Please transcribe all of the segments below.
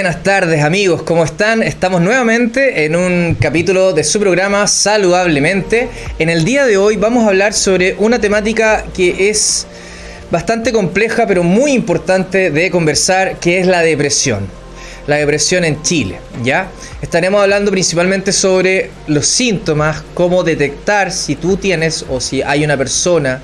Buenas tardes amigos, ¿cómo están? Estamos nuevamente en un capítulo de su programa Saludablemente. En el día de hoy vamos a hablar sobre una temática que es bastante compleja pero muy importante de conversar, que es la depresión. La depresión en Chile, ¿ya? Estaremos hablando principalmente sobre los síntomas, cómo detectar si tú tienes o si hay una persona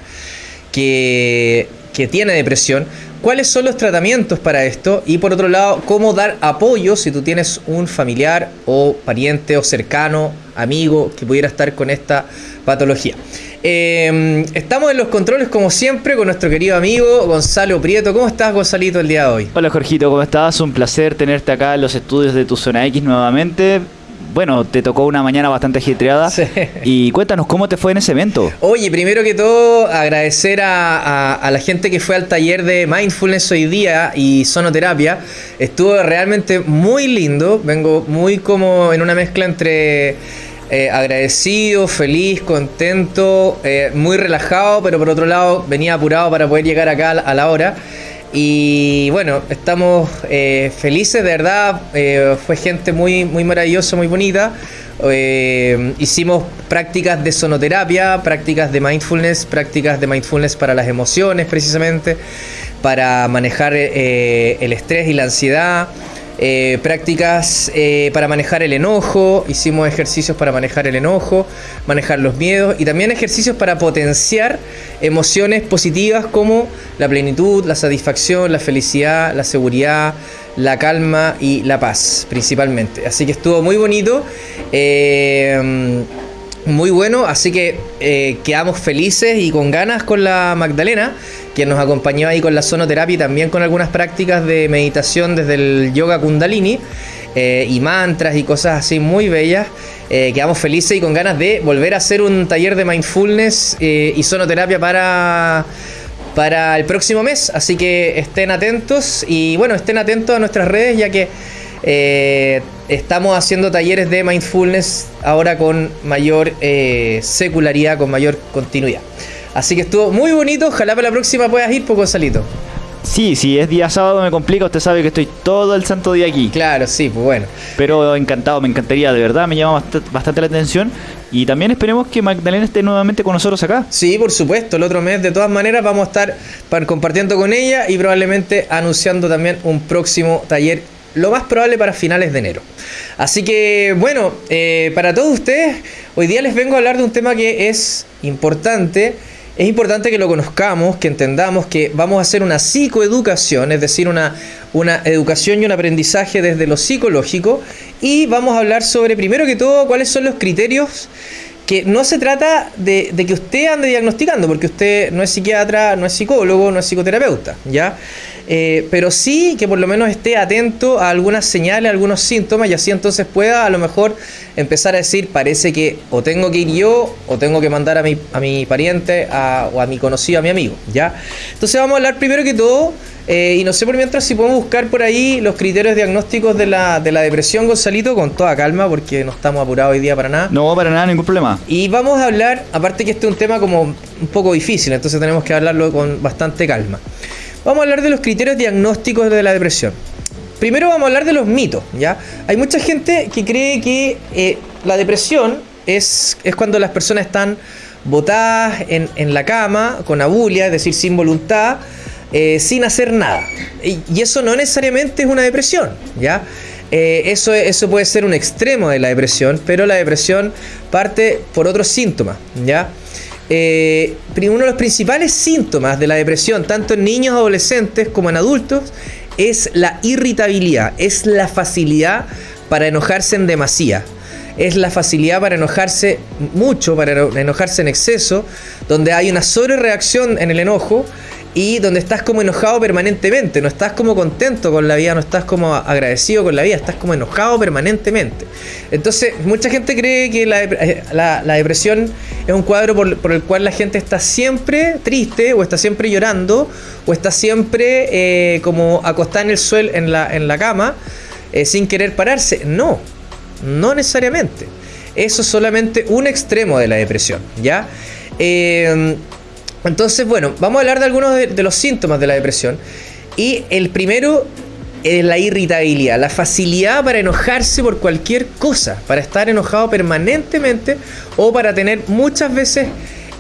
que, que tiene depresión, cuáles son los tratamientos para esto y por otro lado, cómo dar apoyo si tú tienes un familiar o pariente o cercano, amigo que pudiera estar con esta patología. Eh, estamos en los controles como siempre con nuestro querido amigo Gonzalo Prieto. ¿Cómo estás Gonzalito el día de hoy? Hola Jorgito, ¿cómo estás? Un placer tenerte acá en los estudios de tu zona X nuevamente bueno, te tocó una mañana bastante agitreada. Sí. Y cuéntanos cómo te fue en ese evento. Oye, primero que todo, agradecer a, a, la gente que fue al taller de Mindfulness hoy día y sonoterapia. Estuvo realmente muy lindo. Vengo muy como en una mezcla entre eh, agradecido, feliz, contento, eh, muy relajado, pero por otro lado venía apurado para poder llegar acá a la hora. Y bueno, estamos eh, felices, de verdad. Eh, fue gente muy, muy maravillosa, muy bonita. Eh, hicimos prácticas de sonoterapia, prácticas de mindfulness, prácticas de mindfulness para las emociones precisamente, para manejar el estrés y la ansiedad. Eh, prácticas eh, para manejar el enojo, hicimos ejercicios para manejar el enojo, manejar los miedos y también ejercicios para potenciar emociones positivas como la plenitud, la satisfacción, la felicidad, la seguridad, la calma y la paz principalmente. Así que estuvo muy bonito. Eh, muy bueno, así que eh, quedamos felices y con ganas con la Magdalena, quien nos acompañó ahí con la sonoterapia y también con algunas prácticas de meditación desde el yoga kundalini eh, y mantras y cosas así muy bellas. Eh, quedamos felices y con ganas de volver a hacer un taller de mindfulness y sonoterapia para para el próximo mes, así que estén atentos y bueno, estén atentos a nuestras redes ya que eh, estamos haciendo talleres de mindfulness ahora con mayor eh, secularidad, con mayor continuidad. Así que estuvo muy bonito. Ojalá para la próxima puedas ir, poco salito. Sí, si es día sábado me complica, usted sabe que estoy todo el santo día aquí. Claro, sí, pues bueno. Pero encantado, me encantaría, de verdad, me llama bastante la atención. Y también esperemos que Magdalena esté nuevamente con nosotros acá. Sí, por supuesto, el otro mes de todas maneras vamos a estar compartiendo con ella y probablemente anunciando también un próximo taller lo más probable para finales de enero. Así que bueno, eh, para todos ustedes, hoy día les vengo a hablar de un tema que es importante. Es importante que lo conozcamos, que entendamos que vamos a hacer una psicoeducación, es decir, una, una educación y un aprendizaje desde lo psicológico. Y vamos a hablar sobre, primero que todo, cuáles son los criterios que no se trata de, de, que usted ande diagnosticando, porque usted no es psiquiatra, no es psicólogo, no es psicoterapeuta, ¿ya? Eh, pero sí que por lo menos esté atento a algunas señales, a algunos síntomas y así entonces pueda a lo mejor empezar a decir, parece que o tengo que ir yo o tengo que mandar a mi, a mi pariente o a mi conocido, a mi amigo, ¿ya? Entonces vamos a hablar primero que todo, eh, y no sé por mientras si podemos buscar por ahí los criterios diagnósticos de la, de la depresión, Gonzalito, con toda calma, porque no estamos apurados hoy día para nada. No, para nada, ningún problema. Y vamos a hablar, aparte que este es un tema como un poco difícil, entonces tenemos que hablarlo con bastante calma. Vamos a hablar de los criterios diagnósticos de la depresión. Primero vamos a hablar de los mitos, ¿ya? Hay mucha gente que cree que eh, la depresión es, es cuando las personas están botadas en, en la cama, con abulia, es decir, sin voluntad, eh, sin hacer nada. Y, eso no necesariamente es una depresión, ¿ya? Eh, eso, eso puede ser un extremo de la depresión, pero la depresión parte por otros síntomas, ¿ya? Eh, uno de los principales síntomas de la depresión, tanto en niños, adolescentes como en adultos, es la irritabilidad, es la facilidad para enojarse en demasía. Es la facilidad para enojarse mucho, para enojarse en exceso, donde hay una sobrereacción en el enojo y donde estás como enojado permanentemente, no estás como contento con la vida, no estás como agradecido con la vida, estás como enojado permanentemente. Entonces, mucha gente cree que la, eh, depresión es un cuadro por, el cual la gente está siempre triste, o está siempre llorando, o está siempre eh, como acostada en el suelo, en la, en la cama, eh, sin querer pararse. No, no necesariamente. Eso es solamente un extremo de la depresión, ¿ya? Entonces, bueno, vamos a hablar de algunos de, los síntomas de la depresión. Y el primero es la irritabilidad, la facilidad para enojarse por cualquier cosa, para estar enojado permanentemente o para tener muchas veces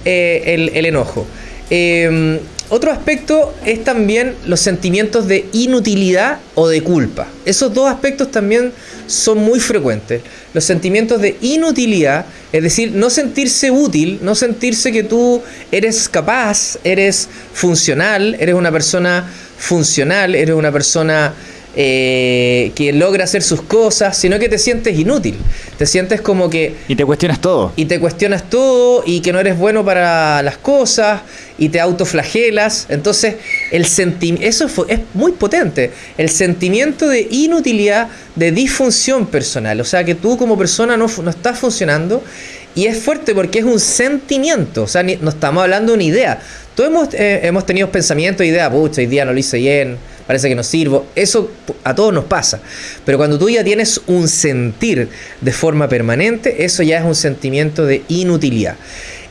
eh, el, enojo. Em, otro aspecto es también los sentimientos de inutilidad o de culpa. Esos dos aspectos también son muy frecuentes. Los sentimientos de inutilidad, es decir, no sentirse útil, no sentirse que tú eres capaz, eres funcional, eres una persona funcional, eres una persona eh, que logra hacer sus cosas, sino que te sientes inútil. Te sientes como que... Y te cuestionas todo. Y te cuestionas todo y que no eres bueno para las cosas y te autoflagelas. Entonces, el eso es muy potente. El sentimiento de inutilidad, de disfunción personal. O sea, que tú como persona no, no estás funcionando. Y es fuerte porque es un sentimiento. O sea, no estamos hablando de una idea. Todos hemos, eh, hemos tenido pensamientos, ideas, pucha, hoy día no lo hice bien parece que no sirvo. Eso a todos nos pasa. Pero cuando tú ya tienes un sentir de forma permanente, eso ya es un sentimiento de inutilidad.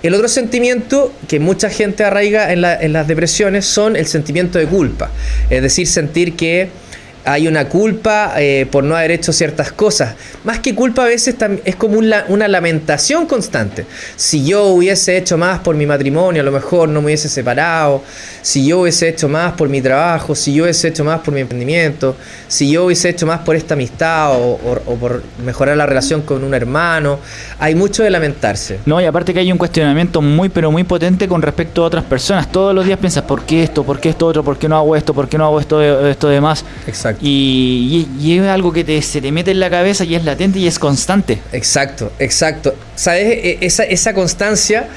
El otro sentimiento que mucha gente arraiga en, en las depresiones son el sentimiento de culpa. Es decir, sentir que hay una culpa eh, por no haber hecho ciertas cosas. Más que culpa a veces es como una, lamentación constante. Si yo hubiese hecho más por mi matrimonio, a lo mejor no me hubiese separado. Si yo hubiese hecho más por mi trabajo, si yo hubiese hecho más por mi emprendimiento, si yo hubiese hecho más por esta amistad o, por mejorar la relación con un hermano. Hay mucho de lamentarse. No, y aparte que hay un cuestionamiento muy, pero muy potente con respecto a otras personas. Todos los días piensas, ¿por qué esto? ¿Por qué esto otro? ¿Por qué no hago esto? ¿Por qué no hago esto, esto demás? Exacto. Y, es algo que se te mete en la cabeza y es latente y es constante. Exacto, exacto. ¿Sabes? E, esa, esa constancia.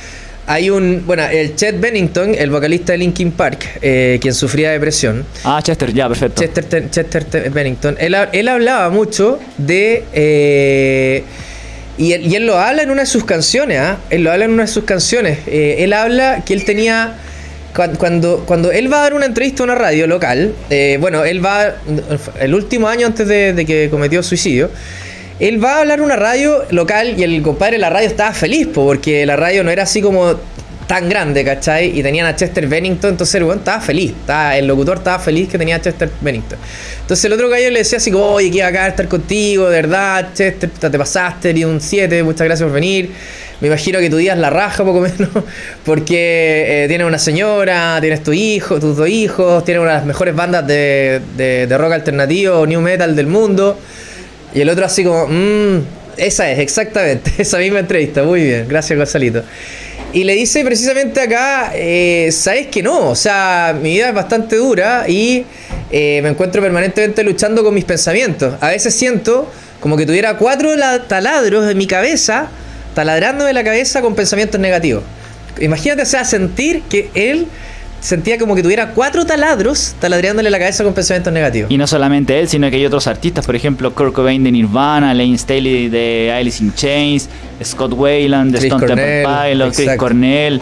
Hay un, bueno, el Chet Bennington, el vocalista de Linkin Park, eh, quien sufría depresión. Ah, Chester, ya, perfecto. Chester, Chester Bennington. Él, él, hablaba mucho de... Eh, y, él, lo habla en una de sus canciones, ¿ah? Él lo habla en una de sus canciones. Eh, él habla que él tenía cuando, cuando él va a dar una entrevista a una radio local, eh, bueno, él va, el último año antes de, que cometió suicidio, él va a hablar una radio local y el compadre de la radio estaba feliz, porque la radio no era así como tan grande, ¿cachai? Y tenían a Chester Bennington, entonces el weón estaba feliz, estaba, el locutor estaba feliz que tenía a Chester Bennington. Entonces el otro gallo le decía así como, oye, que acá estar contigo, de verdad, Chester, te pasaste, y un 7, muchas gracias por venir. Me imagino que tu día es la raja, poco menos, porque eh, tienes una señora, tienes tu hijo, tus dos hijos, tienes una de las mejores bandas de, de, rock alternativo, new metal del mundo. Y el otro así como, mmm, esa es, exactamente, esa misma entrevista, muy bien, gracias Gonzalito. Y le dice precisamente acá, eh, sabes que no, o sea, mi vida es bastante dura y eh, me encuentro permanentemente luchando con mis pensamientos. A veces siento como que tuviera cuatro taladros en mi cabeza taladrándome la cabeza con pensamientos negativos. Imagínate, o sea, sentir que él sentía como que tuviera cuatro taladros taladrándole la cabeza con pensamientos negativos. Y no solamente él, sino que hay otros artistas, por ejemplo, Kurt Cobain de Nirvana, Lane Staley de Alice in Chains, Scott Wayland de Stone Temple Pilots, Chris Cornell,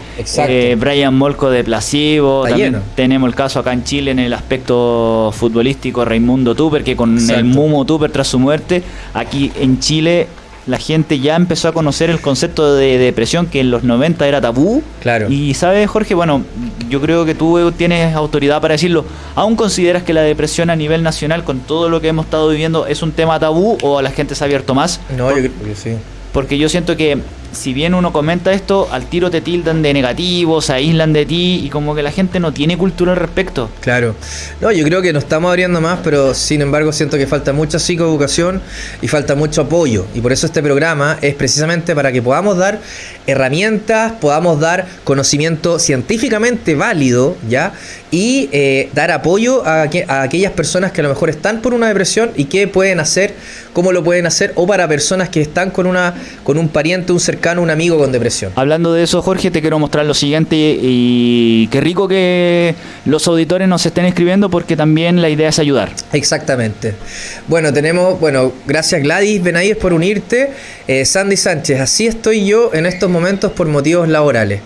eh, Brian Molko de Placebo. También tenemos el caso acá en Chile en el aspecto futbolístico, Raimundo Tupper, que con el Mumo Tupper tras su muerte, aquí en Chile la gente ya empezó a conocer el concepto de depresión que en los 90 era tabú. Claro. Y sabes, Jorge, bueno, yo creo que tú tienes autoridad para decirlo. ¿Aún consideras que la depresión a nivel nacional, con todo lo que hemos estado viviendo, es un tema tabú o a la gente se ha abierto más? No, yo creo que sí. Porque yo siento que si bien uno comenta esto, al tiro te tildan de negativo, se aíslan de ti y como que la gente no tiene cultura al respecto. Claro. No, yo creo que nos estamos abriendo más, pero sin embargo siento que falta mucha psicoeducación y falta mucho apoyo. Y por eso este programa es precisamente para que podamos dar herramientas, podamos dar conocimiento científicamente válido, ¿ya? Y eh, dar apoyo a, a aquellas personas que a lo mejor están por una depresión y qué pueden hacer, cómo lo pueden hacer, o para personas que están con, una, con un pariente, un cercano un amigo con depresión. Hablando de eso, Jorge, te quiero mostrar lo siguiente y qué rico que los auditores nos estén escribiendo porque también la idea es ayudar. Exactamente. Bueno, tenemos, bueno, gracias Gladys Benavides por unirte. Eh, Sandy Sánchez, así estoy yo en estos momentos por motivos laborales.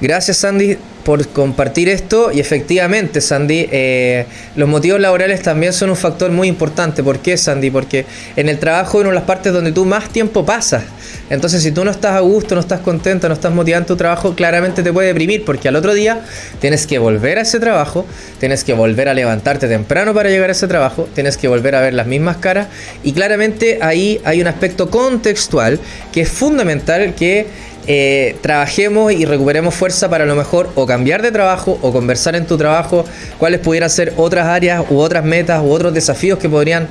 Gracias, Sandy, por compartir esto. Y efectivamente, Sandy, eh, los motivos laborales también son un factor muy importante. ¿Por qué, Sandy? Porque en el trabajo es una de las partes donde tú más tiempo pasas. Entonces, si tú no estás a gusto, no estás contenta, no estás motivada en tu trabajo, claramente te puede deprimir. Porque al otro día tienes que volver a ese trabajo, tienes que volver a levantarte temprano para llegar a ese trabajo, tienes que volver a ver las mismas caras. Y claramente ahí hay un aspecto contextual que es fundamental que eh, trabajemos y recuperemos fuerza para a lo mejor o cambiar de trabajo o conversar en tu trabajo cuáles pudieran ser otras áreas u otras metas u otros desafíos que podrían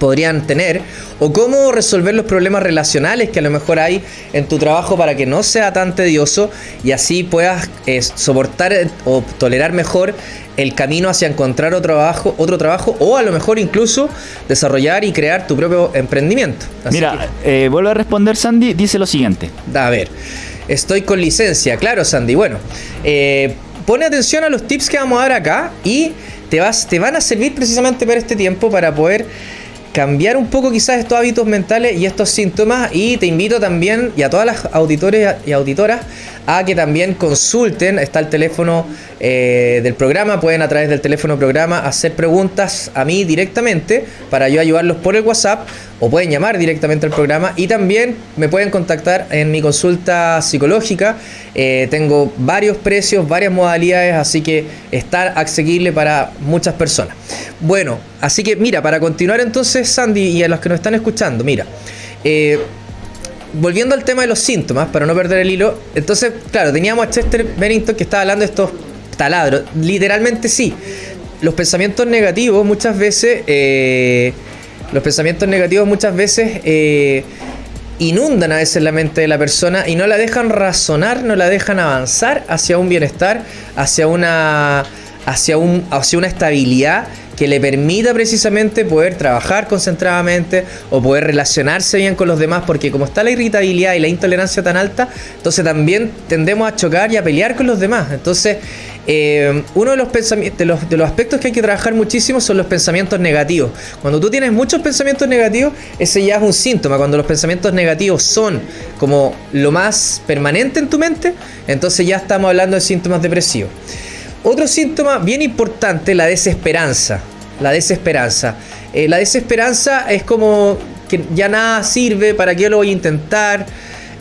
podrían tener o cómo resolver los problemas relacionales que a lo mejor hay en tu trabajo para que no sea tan tedioso y así puedas eh, soportar o tolerar mejor el camino hacia encontrar otro trabajo, otro trabajo o a lo mejor incluso desarrollar y crear tu propio emprendimiento. Mira, eh, vuelvo a responder Sandy, dice lo siguiente. A ver, estoy con licencia, claro Sandy, bueno, eh, pone atención a los tips que vamos a dar acá y te, vas, te van a servir precisamente para este tiempo para poder cambiar un poco quizás estos hábitos mentales y estos síntomas y te invito también y a todas las auditores y auditoras a que también consulten, está el teléfono eh, del programa, pueden a través del teléfono programa hacer preguntas a mí directamente para yo ayudarlos por el WhatsApp o pueden llamar directamente al programa y también me pueden contactar en mi consulta psicológica. Eh, tengo varios precios, varias modalidades, así que está accesible para muchas personas. Bueno, así que mira, para continuar entonces, Sandy, y a los que nos están escuchando, mira. Eh, volviendo al tema de los síntomas, para no perder el hilo, entonces, claro, teníamos a Chester Bennington que estaba hablando de estos taladros. Literalmente sí. Los pensamientos negativos muchas veces, eh, los pensamientos negativos muchas veces eh, inundan a veces la mente de la persona y no la dejan razonar, no la dejan avanzar hacia un bienestar, hacia una, hacia un, hacia una estabilidad que le permita precisamente poder trabajar concentradamente o poder relacionarse bien con los demás, porque como está la irritabilidad y la intolerancia tan alta, entonces también tendemos a chocar y a pelear con los demás. Entonces, eh, uno de los, de de los aspectos que hay que trabajar muchísimo son los pensamientos negativos. Cuando tú tienes muchos pensamientos negativos, ese ya es un síntoma. Cuando los pensamientos negativos son como lo más permanente en tu mente, entonces ya estamos hablando de síntomas depresivos. Otro síntoma bien importante, la desesperanza. La desesperanza. Eh, la desesperanza es como que ya nada sirve, ¿para qué lo voy a intentar?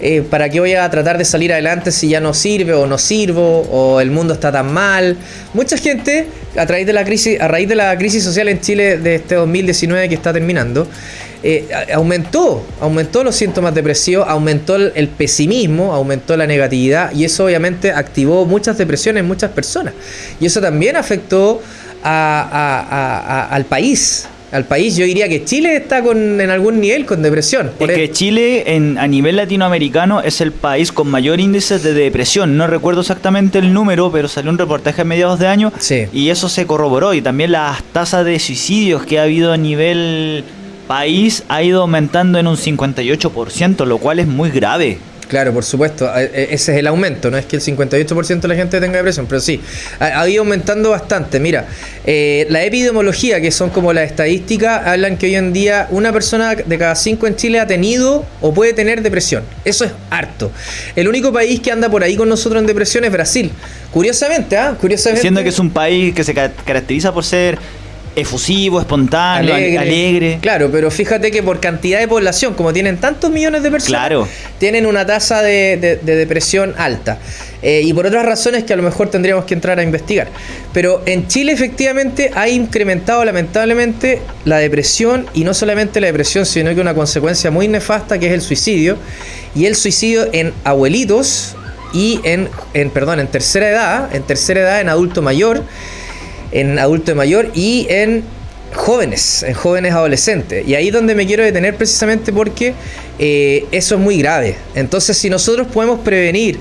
Eh, ¿Para qué voy a tratar de salir adelante si ya no sirve o no sirvo o el mundo está tan mal? Mucha gente, a, través de la crisis, a raíz de la crisis social en Chile de este 2019 que está terminando, eh, aumentó, aumentó los síntomas depresivos, aumentó el, pesimismo, aumentó la negatividad y eso obviamente activó muchas depresiones en muchas personas. Y eso también afectó al país. Al país, yo diría que Chile está con, en algún nivel con depresión. Es que Chile en, a nivel latinoamericano es el país con mayor índice de depresión. No recuerdo exactamente el número, pero salió un reportaje a mediados de año y eso se corroboró. Y también las tasas de suicidios que ha habido a nivel país ha ido aumentando en un 58%, lo cual es muy grave. Claro, por supuesto, e, ese es el aumento, no es que el 58% de la gente tenga depresión, pero sí, ha, ido aumentando bastante. Mira, eh, la epidemiología, que son como las estadísticas, hablan que hoy en día una persona de cada cinco en Chile ha tenido o puede tener depresión. Eso es harto. El único país que anda por ahí con nosotros en depresión es Brasil. Curiosamente, ¿ah? Curiosamente. Siendo que es un país que se caracteriza por ser efusivo, espontáneo, alegre. Claro, pero fíjate que por cantidad de población, como tienen tantos millones de personas, tienen una tasa de, depresión alta. Eh, y por otras razones que a lo mejor tendríamos que entrar a investigar. Pero en Chile efectivamente ha incrementado lamentablemente la depresión y no solamente la depresión, sino que una consecuencia muy nefasta que es el suicidio. Y el suicidio en abuelitos y en, en perdón, en tercera edad, en tercera edad, en adulto mayor en adulto mayor y en jóvenes, en jóvenes adolescentes. Y ahí es donde me quiero detener precisamente porque eh, eso es muy grave. Entonces si nosotros podemos prevenir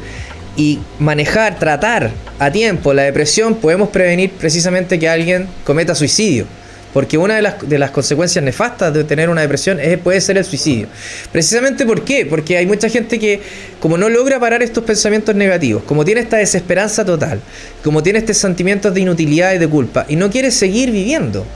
y manejar, tratar a tiempo la depresión, podemos prevenir precisamente que alguien cometa suicidio. Porque una de las, de las consecuencias nefastas de tener una depresión es, puede ser el suicidio. Precisamente ¿por qué? Porque hay mucha gente que, como no logra parar estos pensamientos negativos, como tiene esta desesperanza total, como tiene estos sentimientos de inutilidad y de culpa, y no quiere seguir viviendo.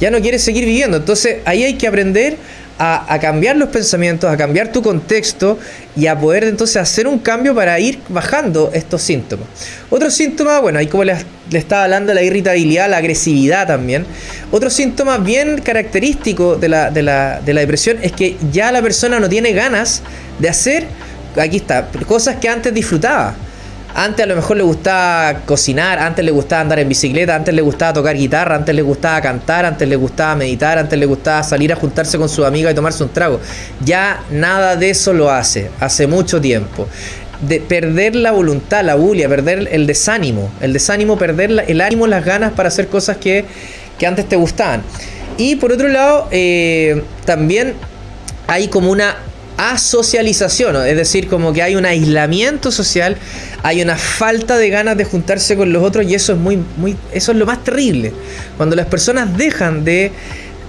Ya no quiere seguir viviendo. Entonces ahí hay que aprender a, cambiar los pensamientos, a cambiar tu contexto y a poder entonces hacer un cambio para ir bajando estos síntomas. Otro síntoma, bueno, ahí como le, estaba hablando, la irritabilidad, la agresividad también. Otro síntoma bien característico de la, de la depresión es que ya la persona no tiene ganas de hacer, aquí está, cosas que antes disfrutaba. Antes a lo mejor le gustaba cocinar, antes le gustaba andar en bicicleta, antes le gustaba tocar guitarra, antes le gustaba cantar, antes le gustaba meditar, antes le gustaba salir a juntarse con su amiga y tomarse un trago. Ya nada de eso lo hace, hace mucho tiempo. De perder la voluntad, la bulia, perder el desánimo, el desánimo, perder el ánimo, las ganas para hacer cosas que, antes te gustaban. Y por otro lado, eh, también hay como una asocialización, es decir, como que hay un aislamiento social, hay una falta de ganas de juntarse con los otros y eso es muy, muy, eso es lo más terrible. Cuando las personas dejan de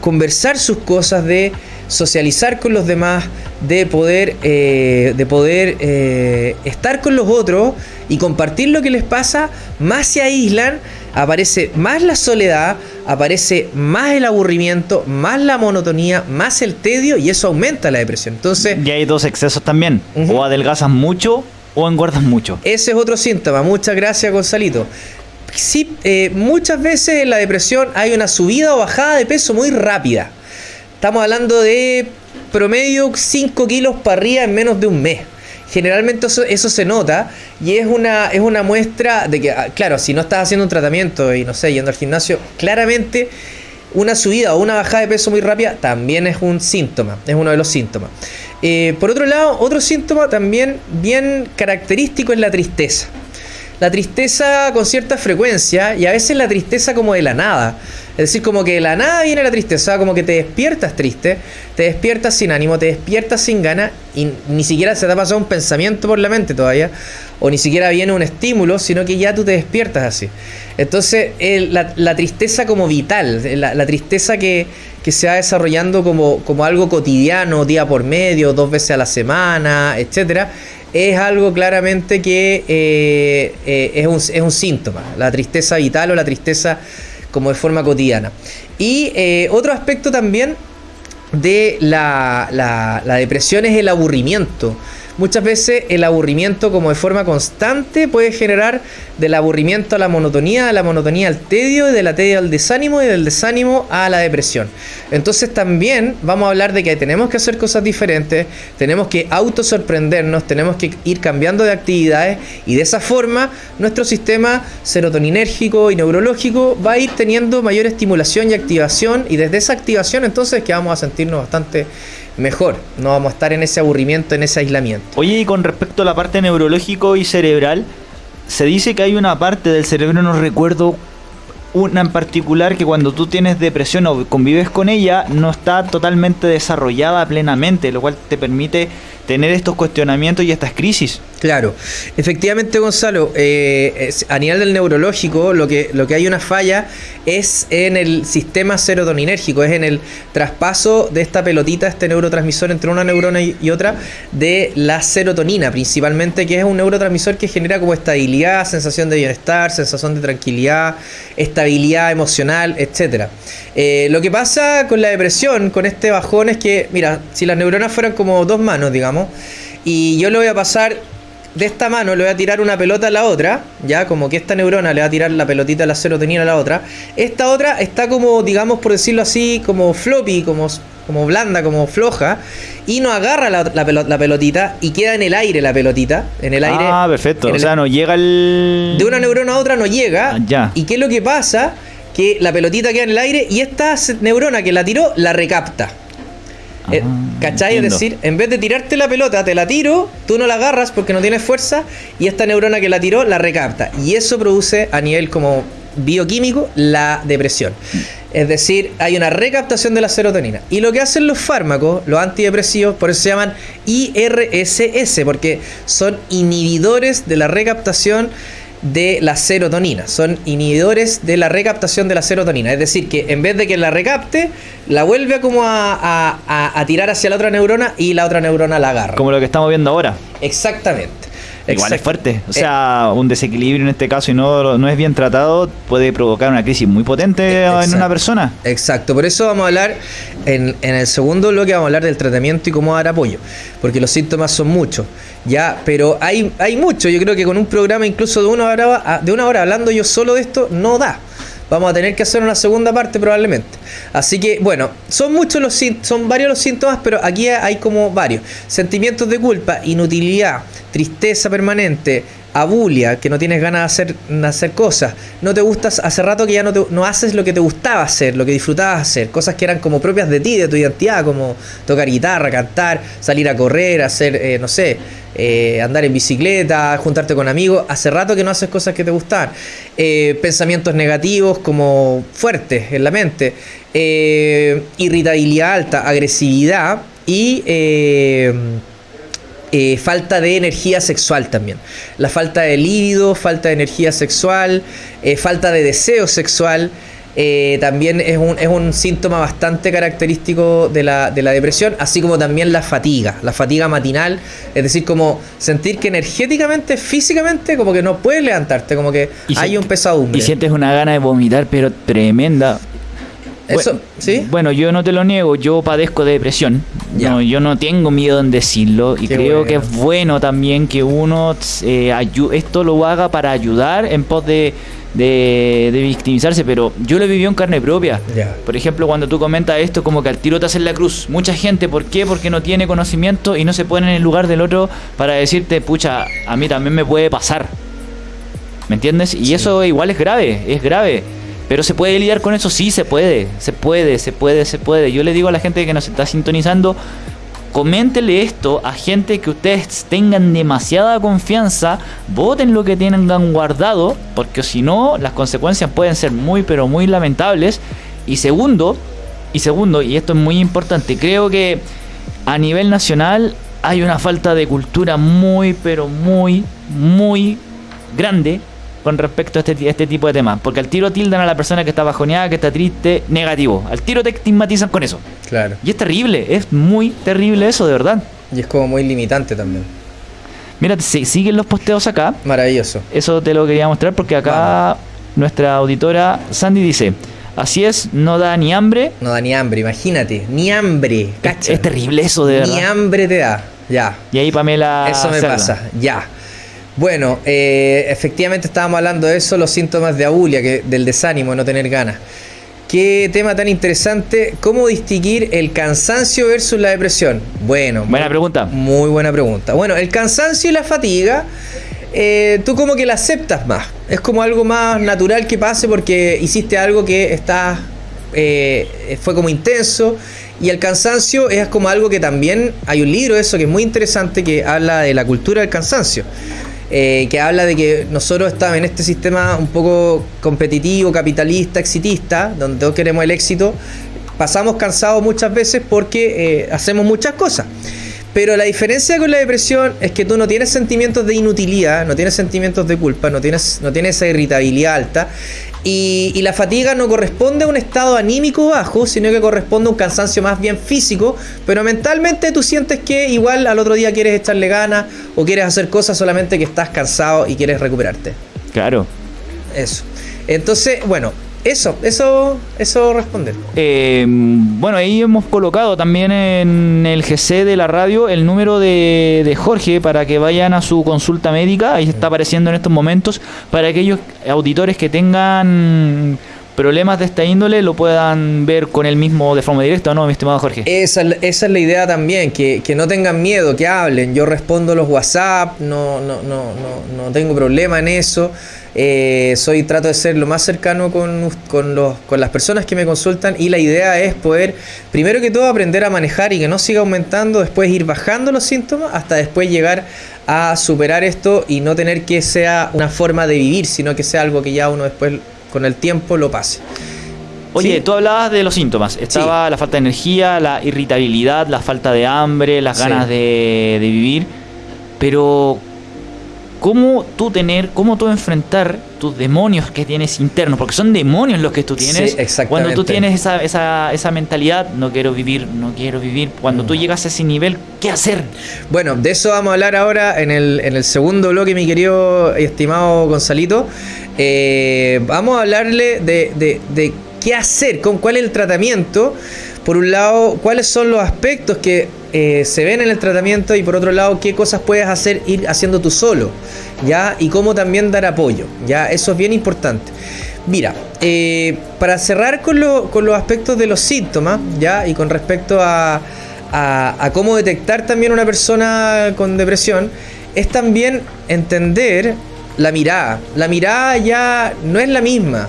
conversar sus cosas, de socializar con los demás, de poder, eh, de poder eh, estar con los otros y compartir lo que les pasa, más se aíslan, aparece más la soledad, aparece más el aburrimiento, más la monotonía, más el tedio y eso aumenta la depresión. Entonces, y hay dos excesos también, o adelgazas mucho o engordas mucho. Ese es otro síntoma. Muchas gracias, Gonzalito. Sí, eh, muchas veces en la depresión hay una subida o bajada de peso muy rápida. Estamos hablando de promedio 5 kilos para arriba en menos de un mes. Generalmente eso, se nota y es una, es una muestra de que, ah, claro, si no estás haciendo un tratamiento y no sé, yendo al gimnasio, claramente una subida o una bajada de peso muy rápida también es un síntoma, es uno de los síntomas. Eh, por otro lado, otro síntoma también bien característico es la tristeza. La tristeza con cierta frecuencia y a veces la tristeza como de la nada. Es decir, como que de la nada viene la tristeza, como que te despiertas triste, te despiertas sin ánimo, te despiertas sin ganas y ni siquiera se te ha pasado un pensamiento por la mente todavía, o ni siquiera viene un estímulo, sino que ya tú te despiertas así. Entonces, la, tristeza como vital, la, tristeza que, se va desarrollando como, como algo cotidiano, día por medio, dos veces a la semana, etcétera, es algo claramente que eh, eh, es, un, es un síntoma, la tristeza vital o la tristeza como de forma cotidiana. Y eh, otro aspecto también de la, la, la depresión es el aburrimiento. Muchas veces el aburrimiento como de forma constante puede generar del aburrimiento a la monotonía, de la monotonía al tedio, y de la tedio al desánimo y del desánimo a la depresión. Entonces también vamos a hablar de que tenemos que hacer cosas diferentes, tenemos que autosorprendernos, tenemos que ir cambiando de actividades y de esa forma nuestro sistema serotoninérgico y neurológico va a ir teniendo mayor estimulación y activación y desde esa activación entonces que vamos a sentirnos bastante mejor. No vamos a estar en ese aburrimiento, en ese aislamiento. Oye, y con respecto a la parte neurológico y cerebral, se dice que hay una parte del cerebro, no recuerdo una en particular, que cuando tú tienes depresión o convives con ella, no está totalmente desarrollada plenamente, lo cual te permite tener estos cuestionamientos y estas crisis. Claro, efectivamente Gonzalo, eh, a nivel del neurológico lo que, lo que hay una falla es en el sistema serotoninérgico, es en el traspaso de esta pelotita, este neurotransmisor entre una neurona y, otra, de la serotonina principalmente, que es un neurotransmisor que genera como estabilidad, sensación de bienestar, sensación de tranquilidad, estabilidad emocional, etc. Eh, lo que pasa con la depresión, con este bajón, es que, mira, si las neuronas fueran como dos manos, digamos, y yo le voy a pasar de esta mano, le voy a tirar una pelota a la otra, ya como que esta neurona le va a tirar la pelotita de la serotonina a la otra. Esta otra está como, digamos, por decirlo así, como floppy, como, como blanda, como floja, y no agarra la, la, pelotita y queda en el aire la pelotita, en el aire. Ah, perfecto. O sea, no llega el... De una neurona a otra no llega. Ah, ya. ¿Y qué es lo que pasa? Que la pelotita queda en el aire y esta neurona que la tiró la recapta. Eh, ah, ¿Cachai? Es decir, en vez de tirarte la pelota, te la tiro, tú no la agarras porque no tienes fuerza y esta neurona que la tiró la recapta. Y eso produce a nivel como bioquímico la depresión. Es decir, hay una recaptación de la serotonina. Y lo que hacen los fármacos, los antidepresivos, por eso se llaman IRSS, porque son inhibidores de la recaptación de la serotonina. Son inhibidores de la recaptación de la serotonina. Es decir, que en vez de que la recapte, la vuelve como a, tirar hacia la otra neurona y la otra neurona la agarra. Como lo que estamos viendo ahora. Exactamente. Igual es fuerte. O sea, un desequilibrio en este caso y no, no es bien tratado puede provocar una crisis muy potente en una persona. Exacto, por eso vamos a hablar en, en el segundo bloque, vamos a hablar del tratamiento y cómo dar apoyo, porque los síntomas son muchos. Ya, pero hay, hay mucho. Yo creo que con un programa incluso de una hora, de una hora hablando yo solo de esto, no da. Vamos a tener que hacer una segunda parte probablemente. Así que, bueno, son muchos los son varios los síntomas, pero aquí hay como varios. Sentimientos de culpa, inutilidad, tristeza permanente, abulia, que no tienes ganas de hacer, de hacer cosas, no te gustas, hace rato que ya no, te, no haces lo que te gustaba hacer, lo que disfrutabas hacer, cosas que eran como propias de ti, de tu identidad, como tocar guitarra, cantar, salir a correr, hacer, eh, no sé, eh, andar en bicicleta, juntarte con amigos, hace rato que no haces cosas que te gustan. Eh, pensamientos negativos como fuertes en la mente, irritabilidad alta, agresividad y falta de energía sexual también. La falta de líbido, falta de energía sexual, falta de deseo sexual. Eh, también es un, es un síntoma bastante característico de la, de la depresión, así como también la fatiga, la fatiga matinal, es decir, como sentir que energéticamente, físicamente, como que no puedes levantarte, como que hay un pesadumbre. Y sientes una gana de vomitar, pero tremenda. Eso, bueno, ¿sí? Bueno, yo no te lo niego, yo padezco de depresión. No, yo no tengo miedo en decirlo y creo que es bueno también que uno eh, esto lo haga para ayudar en pos de de, victimizarse, pero yo lo vivido en carne propia. Por ejemplo, cuando tú comentas esto, como que al tiro te hacen la cruz. Mucha gente, ¿por qué? Porque no tiene conocimiento y no se pone en el lugar del otro para decirte, pucha, a mí también me puede pasar. ¿Me entiendes? Y eso igual es grave, es grave. Pero se puede lidiar con eso, sí se puede, se puede, se puede, se puede. Yo le digo a la gente que nos está sintonizando, coméntele esto a gente que ustedes tengan demasiada confianza, voten lo que tengan guardado, porque si no, las consecuencias pueden ser muy, pero muy lamentables. Y segundo, y segundo, y esto es muy importante, creo que a nivel nacional hay una falta de cultura muy, pero muy, muy grande con respecto a este, este tipo de temas. Porque al tiro tildan a la persona que está bajoneada, que está triste, negativo. Al tiro te estigmatizan con eso. Claro. Y es terrible, es muy terrible eso, de verdad. Y es como muy limitante también. Mira, siguen los posteos acá. Maravilloso. Eso te lo quería mostrar porque acá nuestra auditora Sandy dice. Así es, no da ni hambre. No da ni hambre, imagínate, ni hambre. Es, terrible eso, de verdad. Ni hambre te da, ya. Y ahí Pamela. Eso me pasa, ya. Bueno, eh, efectivamente estábamos hablando de eso, los síntomas de abulia, que, del desánimo, no tener ganas. Qué tema tan interesante. ¿Cómo distinguir el cansancio versus la depresión? Bueno. Buena pregunta. Muy buena pregunta. Bueno, el cansancio y la fatiga, eh, tú como que la aceptas más. Es como algo más natural que pase porque hiciste algo que está, eh, fue como intenso. Y el cansancio es como algo que también hay un libro eso que es muy interesante que habla de la cultura del cansancio. Eh, que habla de que nosotros estamos en este sistema un poco competitivo, capitalista, exitista, donde todos queremos el éxito, pasamos cansados muchas veces porque eh, hacemos muchas cosas. Pero la diferencia con la depresión es que tú no tienes sentimientos de inutilidad, no tienes sentimientos de culpa, no tienes, no tienes esa irritabilidad alta y, la fatiga no corresponde a un estado anímico bajo, sino que corresponde a un cansancio más bien físico, pero mentalmente tú sientes que igual al otro día quieres echarle ganas o quieres hacer cosas solamente que estás cansado y quieres recuperarte. Claro. Eso. Entonces, bueno, eso, eso, eso responde. Eh, bueno, ahí hemos colocado también en el GC de la radio el número de, de, Jorge para que vayan a su consulta médica. Ahí está apareciendo en estos momentos para aquellos auditores que tengan problemas de esta índole lo puedan ver con él mismo de forma directa, ¿no, mi estimado Jorge? Esa, esa es la idea también, que, que, no tengan miedo, que hablen. Yo respondo los WhatsApp, no, no, no, no, no tengo problema en eso. Eh, soy trato de ser lo más cercano con, con, los, con las personas que me consultan y la idea es poder, primero que todo, aprender a manejar y que no siga aumentando, después ir bajando los síntomas hasta después llegar a superar esto y no tener que sea una forma de vivir, sino que sea algo que ya uno después con el tiempo lo pase. Oye, tú hablabas de los síntomas. Estaba la falta de energía, la irritabilidad, la falta de hambre, las ganas de, de, vivir. Pero, cómo tú tener, cómo tú enfrentar tus demonios que tienes internos, porque son demonios los que tú tienes. Cuando tú tienes esa, esa, esa mentalidad, no quiero vivir, no quiero vivir, cuando tú mm. llegas a ese nivel, ¿qué hacer? Bueno, de eso vamos a hablar ahora en el, en el segundo bloque, mi querido y estimado Gonzalito. Eh, vamos a hablarle de, de, de qué hacer, con cuál es el tratamiento. Por un lado, cuáles son los aspectos que eh, se ven en el tratamiento y por otro lado, qué cosas puedes hacer ir haciendo tú solo, ¿ya? Y cómo también dar apoyo, ¿ya? Eso es bien importante. Mira, eh, para cerrar con, los aspectos de los síntomas, ¿ya? Y con respecto a, a cómo detectar también una persona con depresión, es también entender la mirada. La mirada ya no es la misma.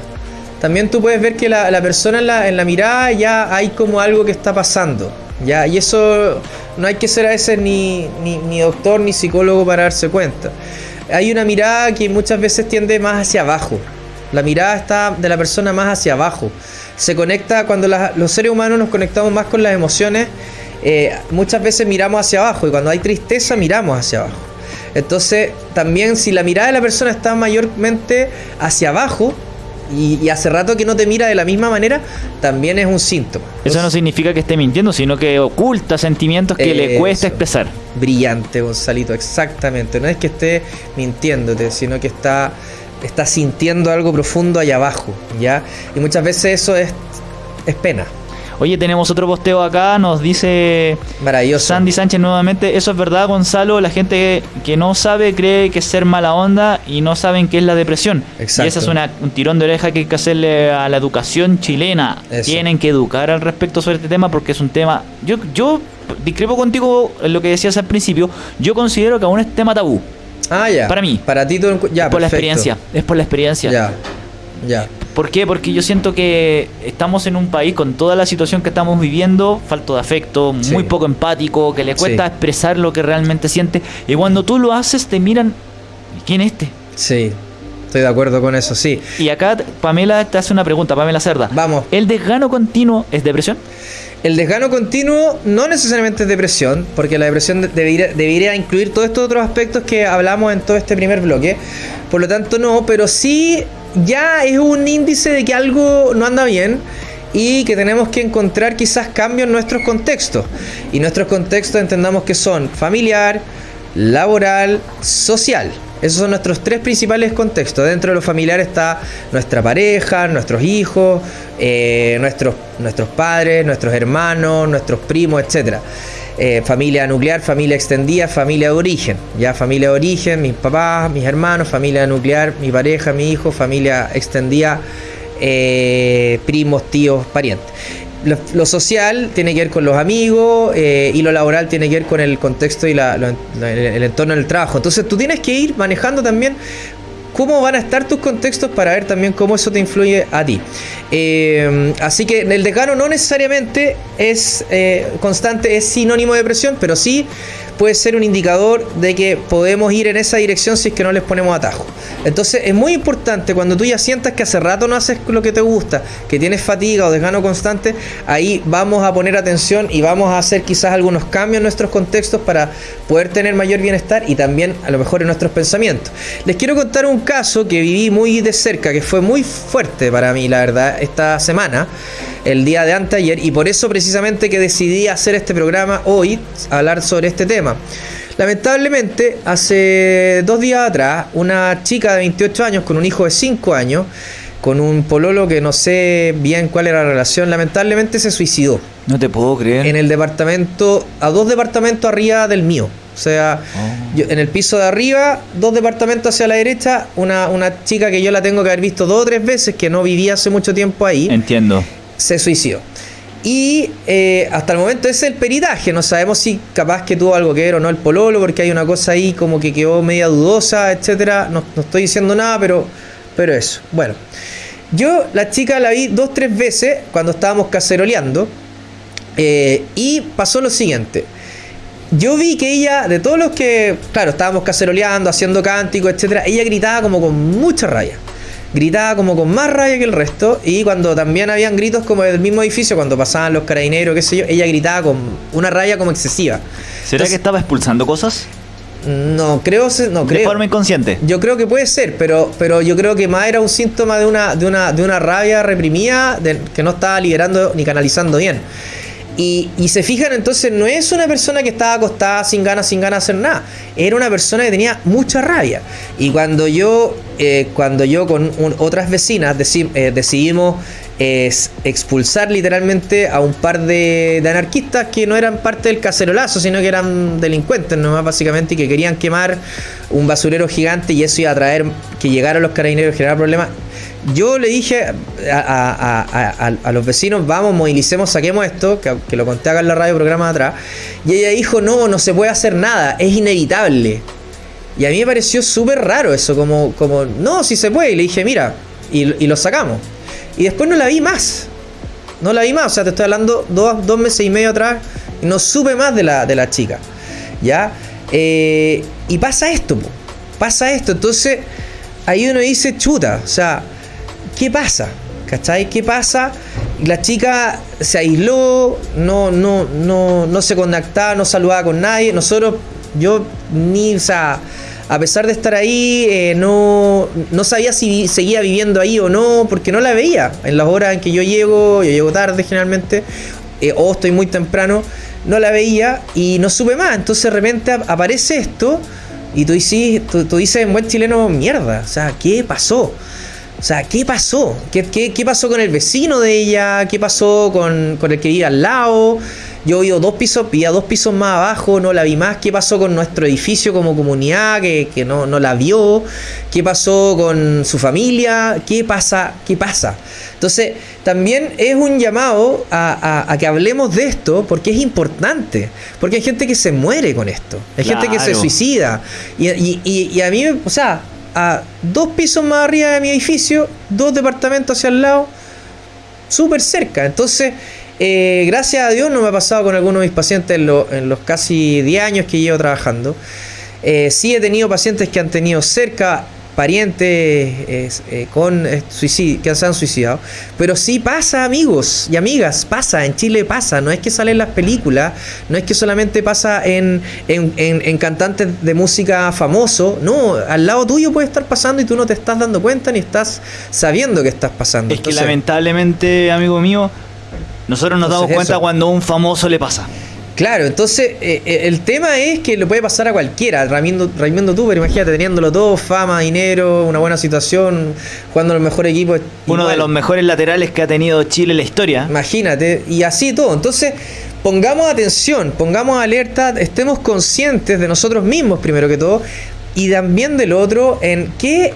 También tú puedes ver que la, persona en la, en la, mirada ya hay como algo que está pasando. ¿Ya? Y eso no hay que ser a veces ni, ni, doctor ni psicólogo para darse cuenta. Hay una mirada que muchas veces tiende más hacia abajo. La mirada está de la persona más hacia abajo. Se conecta cuando los seres humanos nos conectamos más con las emociones. Eh, muchas veces miramos hacia abajo y cuando hay tristeza miramos hacia abajo. Entonces, también si la mirada de la persona está mayormente hacia abajo, y, hace rato que no te mira de la misma manera, también es un síntoma. Eso no significa que esté mintiendo, sino que oculta sentimientos que le cuesta expresar. Brillante, Gonzalito, exactamente. No es que esté mintiéndote, sino que está, está sintiendo algo profundo allá abajo, ¿ya? Y muchas veces eso es, es pena. Oye, tenemos otro posteo acá, nos dice Maravilloso. Sandy Sánchez nuevamente. Eso es verdad, Gonzalo. La gente que no sabe cree que es ser mala onda y no saben qué es la depresión. Exacto. Y esa es una, un tirón de oreja que hay que hacerle a la educación chilena. Tienen que educar al respecto sobre este tema porque es un tema. Yo, yo discrepo contigo en lo que decías al principio. Yo considero que aún es tema tabú. Ah, ya. Para mí. Para ti, todo, ya. Por la experiencia. Es por la experiencia. Ya. Ya. ¿Por qué? Porque yo siento que estamos en un país con toda la situación que estamos viviendo, falto de afecto, muy poco empático, que le cuesta expresar lo que realmente siente. Y cuando tú lo haces, te miran, ¿quién es este? Sí, estoy de acuerdo con eso, sí. Y acá Pamela te hace una pregunta, Pamela Cerda. Vamos. ¿El desgano continuo es depresión? El desgano continuo no necesariamente es depresión, porque la depresión debería, debería, incluir todos estos otros aspectos que hablamos en todo este primer bloque. Por lo tanto, no, pero sí ya es un índice de que algo no anda bien y que tenemos que encontrar quizás cambios en nuestros contextos. Y nuestros contextos entendamos que son familiar, laboral, social. Esos son nuestros tres principales contextos. Dentro de lo familiar está nuestra pareja, nuestros hijos, eh, nuestros, nuestros padres, nuestros hermanos, nuestros primos, etcétera. Eh, familia nuclear, familia extendida, familia de origen. Ya familia de origen, mis papás, mis hermanos, familia nuclear, mi pareja, mi hijo, familia extendida, eh, primos, tíos, parientes. Lo, social tiene que ver con los amigos eh, y lo laboral tiene que ver con el contexto y el entorno del trabajo. Entonces tú tienes que ir manejando también cómo van a estar tus contextos para ver también cómo eso te influye a ti. Eh, así que el decano no necesariamente es eh, constante, es sinónimo de depresión, pero sí puede ser un indicador de que podemos ir en esa dirección si es que no les ponemos atajo. Entonces es muy importante cuando tú ya sientas que hace rato no haces lo que te gusta, que tienes fatiga o desgano constante, ahí vamos a poner atención y vamos a hacer quizás algunos cambios en nuestros contextos para poder tener mayor bienestar y también a lo mejor en nuestros pensamientos. Les quiero contar un caso que viví muy de cerca, que fue muy fuerte para mí, la verdad, esta semana el día de anteayer y por eso precisamente que decidí hacer este programa hoy, hablar sobre este tema. Lamentablemente, hace dos días atrás, una chica de 28 años con un hijo de 5 años, con un pololo que no sé bien cuál era la relación, lamentablemente se suicidó. No te puedo creer. En el departamento, a dos departamentos arriba del mío. O sea, oh. en el piso de arriba, dos departamentos hacia la derecha, una, una chica que yo la tengo que haber visto dos o tres veces, que no vivía hace mucho tiempo ahí. Entiendo se suicidó. Y eh, hasta el momento es el peritaje, no sabemos si capaz que tuvo algo que ver o no el pololo, porque hay una cosa ahí como que quedó media dudosa, etcétera. No, estoy diciendo nada, pero, pero eso. Bueno, yo la chica la vi dos, tres veces cuando estábamos caceroleando. Eh, y pasó lo siguiente. Yo vi que ella, de todos los que, claro, estábamos caceroleando, haciendo cánticos, etcétera, ella gritaba como con mucha raya gritaba como con más rabia que el resto y cuando también habían gritos como del mismo edificio, cuando pasaban los carabineros, qué sé yo, ella gritaba con una raya como excesiva. ¿Será que estaba expulsando cosas? No, creo, no creo. De forma inconsciente. Yo creo que puede ser, pero, pero yo creo que más era un síntoma de una, de una, de una rabia reprimida que no estaba liberando ni canalizando bien. Y, se fijan, entonces no es una persona que estaba acostada sin ganas, sin ganas de hacer nada. Era una persona que tenía mucha rabia. Y cuando yo, eh, cuando yo con otras vecinas eh, decidimos es expulsar literalmente a un par de, anarquistas que no eran parte del cacerolazo, sino que eran delincuentes nomás básicamente y que querían quemar un basurero gigante y eso iba a traer que llegaran los carabineros y generar problemas. Yo le dije a, los vecinos, vamos, movilicemos, saquemos esto, que, lo conté acá en la radio programa de atrás, y ella dijo, no, no se puede hacer nada, es inevitable. Y a mí me pareció súper raro eso, como, como, no, si se puede, y le dije, mira, y, y lo sacamos. Y después no la vi más. No la vi más. O sea, te estoy hablando dos, dos meses y medio atrás. No supe más de la, de chica. ¿Ya? Eh, y pasa esto. Pasa esto. Entonces, ahí uno dice, chuta. O sea, ¿qué pasa? ¿Cachai? ¿Qué pasa? La chica se aisló, no, no, no, no se contactaba, no saludaba con nadie. Nosotros, yo ni, o sea, a pesar de estar ahí, eh, no, no sabía si seguía viviendo ahí o no, porque no la veía. En las horas en que yo llego, yo llego tarde generalmente, eh, o estoy muy temprano, no la veía y no supe más. Entonces de repente aparece esto y tú dices, tú, dices en buen chileno, mierda, o sea, ¿qué pasó? O sea, ¿qué pasó? ¿Qué, qué, pasó con el vecino de ella? ¿Qué pasó con, con el que vive al lado? Yo vivo dos pisos, vivía dos pisos más abajo, no la vi más. ¿Qué pasó con nuestro edificio como comunidad que, no, no, la vio? ¿Qué pasó con su familia? ¿Qué pasa? ¿Qué pasa? Entonces, también es un llamado a, que hablemos de esto porque es importante. Porque hay gente que se muere con esto. Hay gente que se suicida. Y, y, y a mí, o sea, a dos pisos más arriba de mi edificio, dos departamentos hacia el lado, súper cerca. Entonces, eh, gracias a Dios no me ha pasado con algunos de mis pacientes en, los casi 10 años que llevo trabajando. Eh, sí he tenido pacientes que han tenido cerca parientes eh, con suicidio, que se han suicidado. Pero sí pasa, amigos y amigas, pasa, en Chile pasa. No es que sale en las películas, no es que solamente pasa en, en, cantantes de música famoso. No, al lado tuyo puede estar pasando y tú no te estás dando cuenta ni estás sabiendo que estás pasando. Es que lamentablemente, amigo mío, nosotros nos damos cuenta cuando a un famoso le pasa. Claro, entonces eh, eh, el tema es que le puede pasar a cualquiera. Raimundo, tú, pero imagínate, teniéndolo todo, fama, dinero, una buena situación, jugando en los mejores equipos. Uno de los mejores laterales que ha tenido Chile en la historia. Imagínate, y así todo. Entonces, pongamos atención, pongamos alerta, estemos conscientes de nosotros mismos primero que todo, y también del otro en qué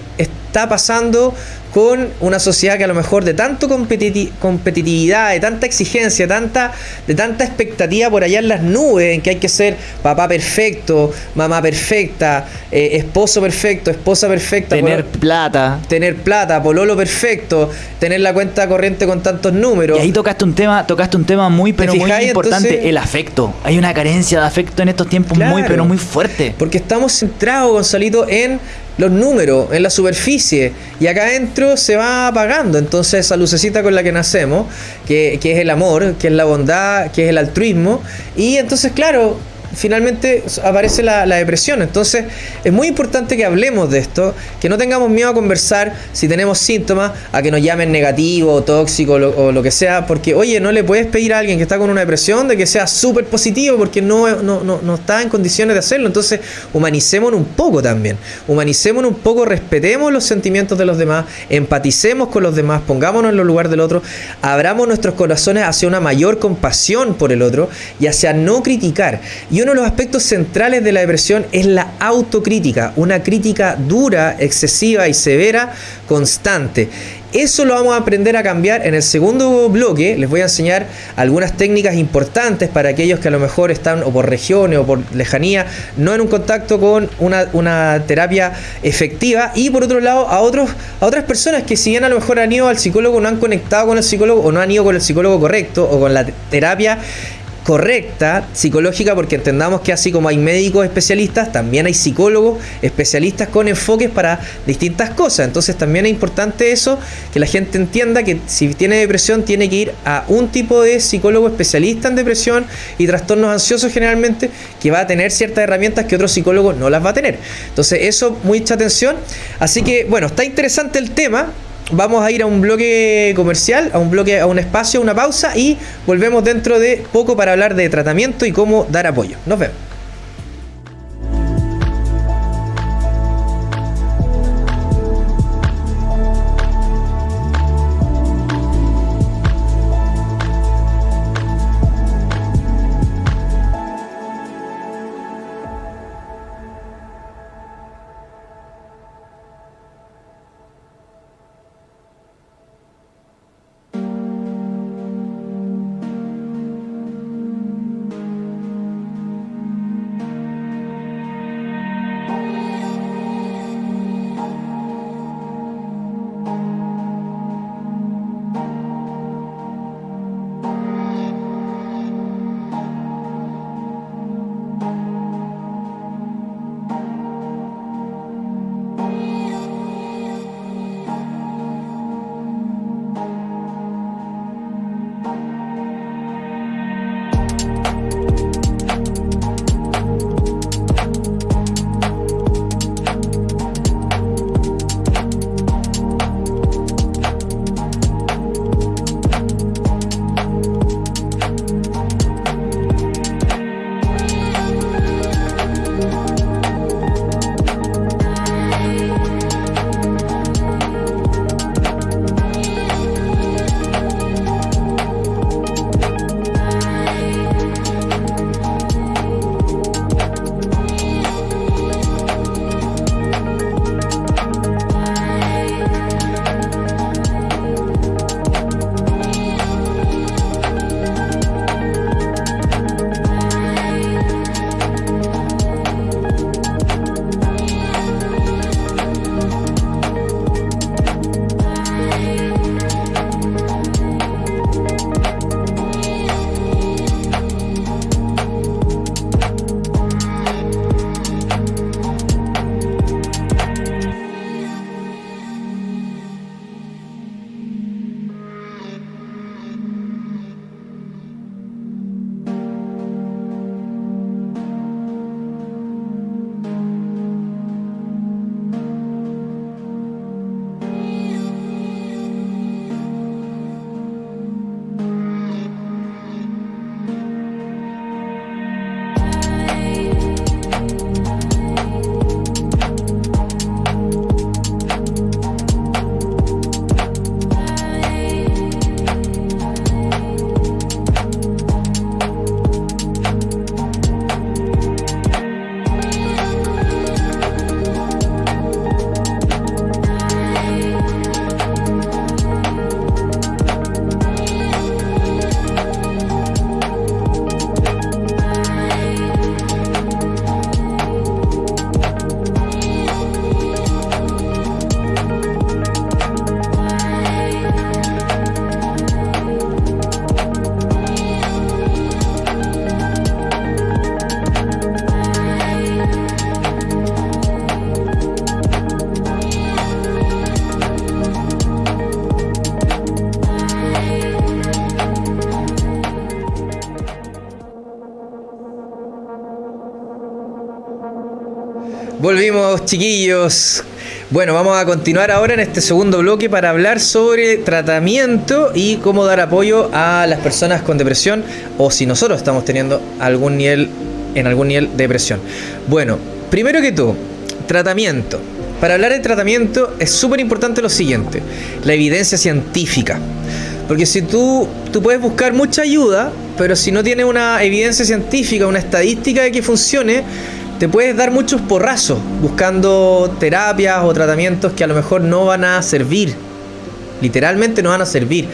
está pasando con una sociedad que a lo mejor de tanto competitividad, de tanta exigencia, tanta, de tanta expectativa por allá en las nubes, en que hay que ser papá perfecto, mamá perfecta, eh, esposo perfecto, esposa perfecta. Tener plata. Tener plata, pololo perfecto, tener la cuenta corriente con tantos números. Y ahí tocaste un tema, tocaste un tema muy, pero muy importante, el afecto. Hay una carencia de afecto en estos tiempos muy, pero muy fuerte. Porque estamos centrados, Gonzalito, en los números en la superficie y acá adentro se va apagando. Entonces esa lucecita con la que nacemos, que, que es el amor, que es la bondad, que es el altruismo, y entonces claro, finalmente aparece la, depresión. Entonces es muy importante que hablemos de esto, que no tengamos miedo a conversar si tenemos síntomas, a que nos llamen negativo, tóxico o lo que sea, porque oye, no le puedes pedir a alguien que está con una depresión de que sea súper positivo porque no, no, no, está en condiciones de hacerlo. Entonces humanicémonos un poco también, humanicémonos un poco, respetemos los sentimientos de los demás, empaticemos con los demás, pongámonos en los lugares del otro, abramos nuestros corazones hacia una mayor compasión por el otro y hacia no criticar. Y uno de los aspectos centrales de la depresión es la autocrítica, una crítica dura, excesiva y severa, constante. Eso lo vamos a aprender a cambiar en el segundo bloque. Les voy a enseñar algunas técnicas importantes para aquellos que a lo mejor están o por regiones o por lejanía, no en un contacto con una, terapia efectiva. Y por otro lado, a, otros, a otras personas que si bien a lo mejor han ido al psicólogo, no han conectado con el psicólogo o no han ido con el psicólogo correcto o con la terapia correcta, psicológica, porque entendamos que así como hay médicos especialistas, también hay psicólogos especialistas con enfoques para distintas cosas. Entonces también es importante eso, que la gente entienda que si tiene depresión tiene que ir a un tipo de psicólogo especialista en depresión y trastornos ansiosos generalmente, que va a tener ciertas herramientas que otros psicólogos no las va a tener. Entonces eso, mucha atención. Así que bueno, está interesante el tema vamos a ir a un bloque comercial, a un bloque, a un espacio, una pausa y volvemos dentro de poco para hablar de tratamiento y cómo dar apoyo. Nos vemos. Chiquillos. Bueno, vamos a continuar ahora en este segundo bloque para hablar sobre tratamiento y cómo dar apoyo a las personas con depresión o si nosotros estamos teniendo algún nivel en algún nivel de depresión. Bueno, primero que todo, tratamiento. Para hablar de tratamiento es súper importante lo siguiente, la evidencia científica. Porque si tú, tú puedes buscar mucha ayuda, pero si no tienes una evidencia científica, una estadística de que funcione, te puedes dar muchos porrazos buscando terapias o tratamientos que a lo mejor no van a servir. Literalmente no van a servir.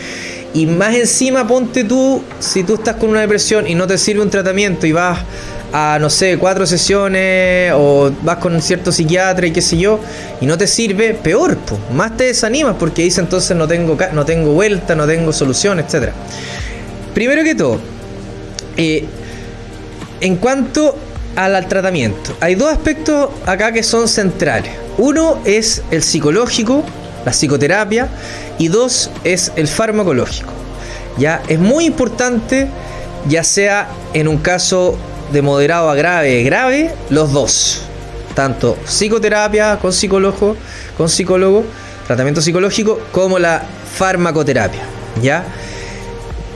Y más encima ponte tú, si tú estás con una depresión y no te sirve un tratamiento y vas a, no sé, cuatro sesiones o vas con un cierto psiquiatra y qué sé yo, y no te sirve, peor, pues, más te desanimas porque dice entonces no tengo, no tengo vuelta, no tengo solución, etc. Primero que todo, Eh, en cuanto al tratamiento, hay dos aspectos acá que son centrales. Uno es el psicológico, la psicoterapia, y dos es el farmacológico. Ya es muy importante, ya sea en un caso de moderado a grave, grave, los dos. Tanto psicoterapia con psicólogo, con psicólogo, tratamiento psicológico, como la farmacoterapia. ¿Ya?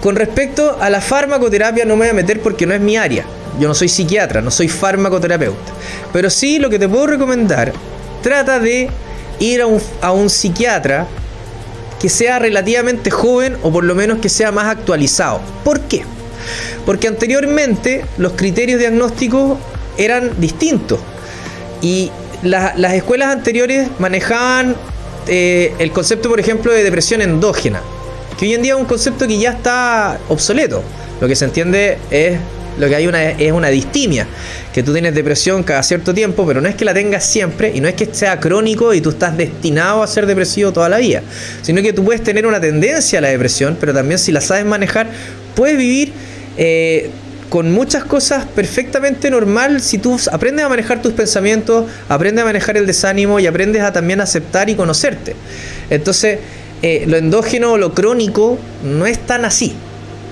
Con respecto a la farmacoterapia no me voy a meter porque no es mi área. Yo no soy psiquiatra, no soy farmacoterapeuta. Pero sí lo que te puedo recomendar, trata de ir a un, psiquiatra que sea relativamente joven o por lo menos que sea más actualizado. ¿Por qué? Porque anteriormente los criterios diagnósticos eran distintos y las escuelas anteriores manejaban eh, el concepto, por ejemplo, de depresión endógena, que hoy en día es un concepto que ya está obsoleto. Lo que se entiende es lo que hay una, es una distimia, que tú tienes depresión cada cierto tiempo, pero no es que la tengas siempre y no es que sea crónico y tú estás destinado a ser depresivo toda la vida, sino que tú puedes tener una tendencia a la depresión, pero también si la sabes manejar, puedes vivir eh, con muchas cosas perfectamente normal si tú aprendes a manejar tus pensamientos, aprendes a manejar el desánimo y aprendes a también aceptar y conocerte. Entonces, eh, lo endógeno o lo crónico no es tan así,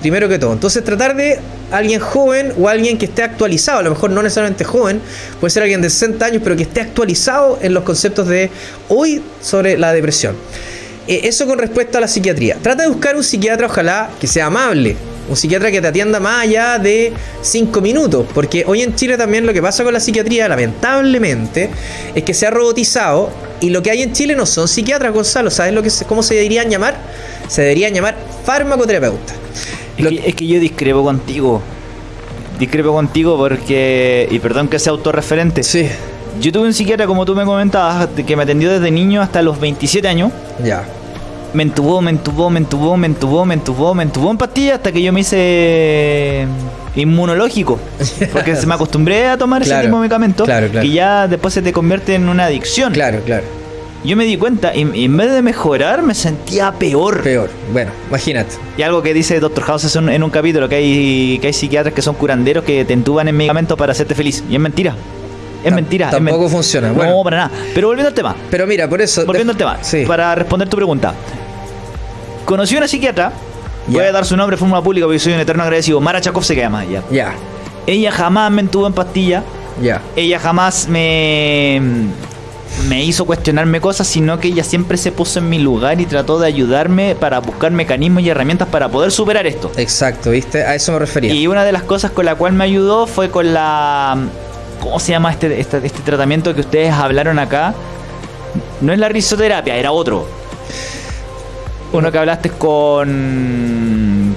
primero que todo. Entonces, tratar de alguien joven o alguien que esté actualizado, a lo mejor no necesariamente joven, puede ser alguien de 60 años, pero que esté actualizado en los conceptos de hoy sobre la depresión. Eh, eso con respecto a la psiquiatría. Trata de buscar un psiquiatra, ojalá, que sea amable, un psiquiatra que te atienda más allá de 5 minutos, porque hoy en Chile también lo que pasa con la psiquiatría, lamentablemente, es que se ha robotizado y lo que hay en Chile no son psiquiatras, Gonzalo, ¿sabes lo que cómo se deberían llamar? Se deberían llamar farmacoterapeutas. Es, que, yo discrepo contigo. Discrepo contigo porque, y perdón que sea autorreferente. Sí. Yo tuve un psiquiatra, como tú me comentabas, que me atendió desde niño hasta los 27 años. Ya me entubó, me entubó, me entubó, me entubó, me entubó, me entubó en pastillas hasta que yo me hice inmunológico. Porque se me acostumbré a tomar ese mismo medicamento claro, y ya después se te convierte en una adicción. Claro, claro. Yo me di cuenta y, en vez de mejorar me sentía peor. Peor, bueno, imagínate. Y algo que dice Dr. House en, un capítulo, que hay, que hay psiquiatras que son curanderos que te entuban en medicamentos para hacerte feliz. Y es mentira. Es mentira. Tampoco funciona. No, para nada. Pero volviendo al tema. Pero mira, por eso. Volviendo al tema. Sí. Para responder tu pregunta. Conocí a una psiquiatra. Voy a dar su nombre fórmula pública porque soy un eterno agradecido. Mara Chakov se llama ella. Ya. Ella jamás me entuvo en pastilla. Ya. Ella jamás me me hizo cuestionarme cosas, sino que ella siempre se puso en mi lugar y trató de ayudarme para buscar mecanismos y herramientas para poder superar esto. Exacto, ¿viste? A eso me refería. Y una de las cosas con la cual me ayudó fue con la... ¿Cómo se llama este, este, este tratamiento que ustedes hablaron acá? No es la risoterapia, era otro. Uno que hablaste con.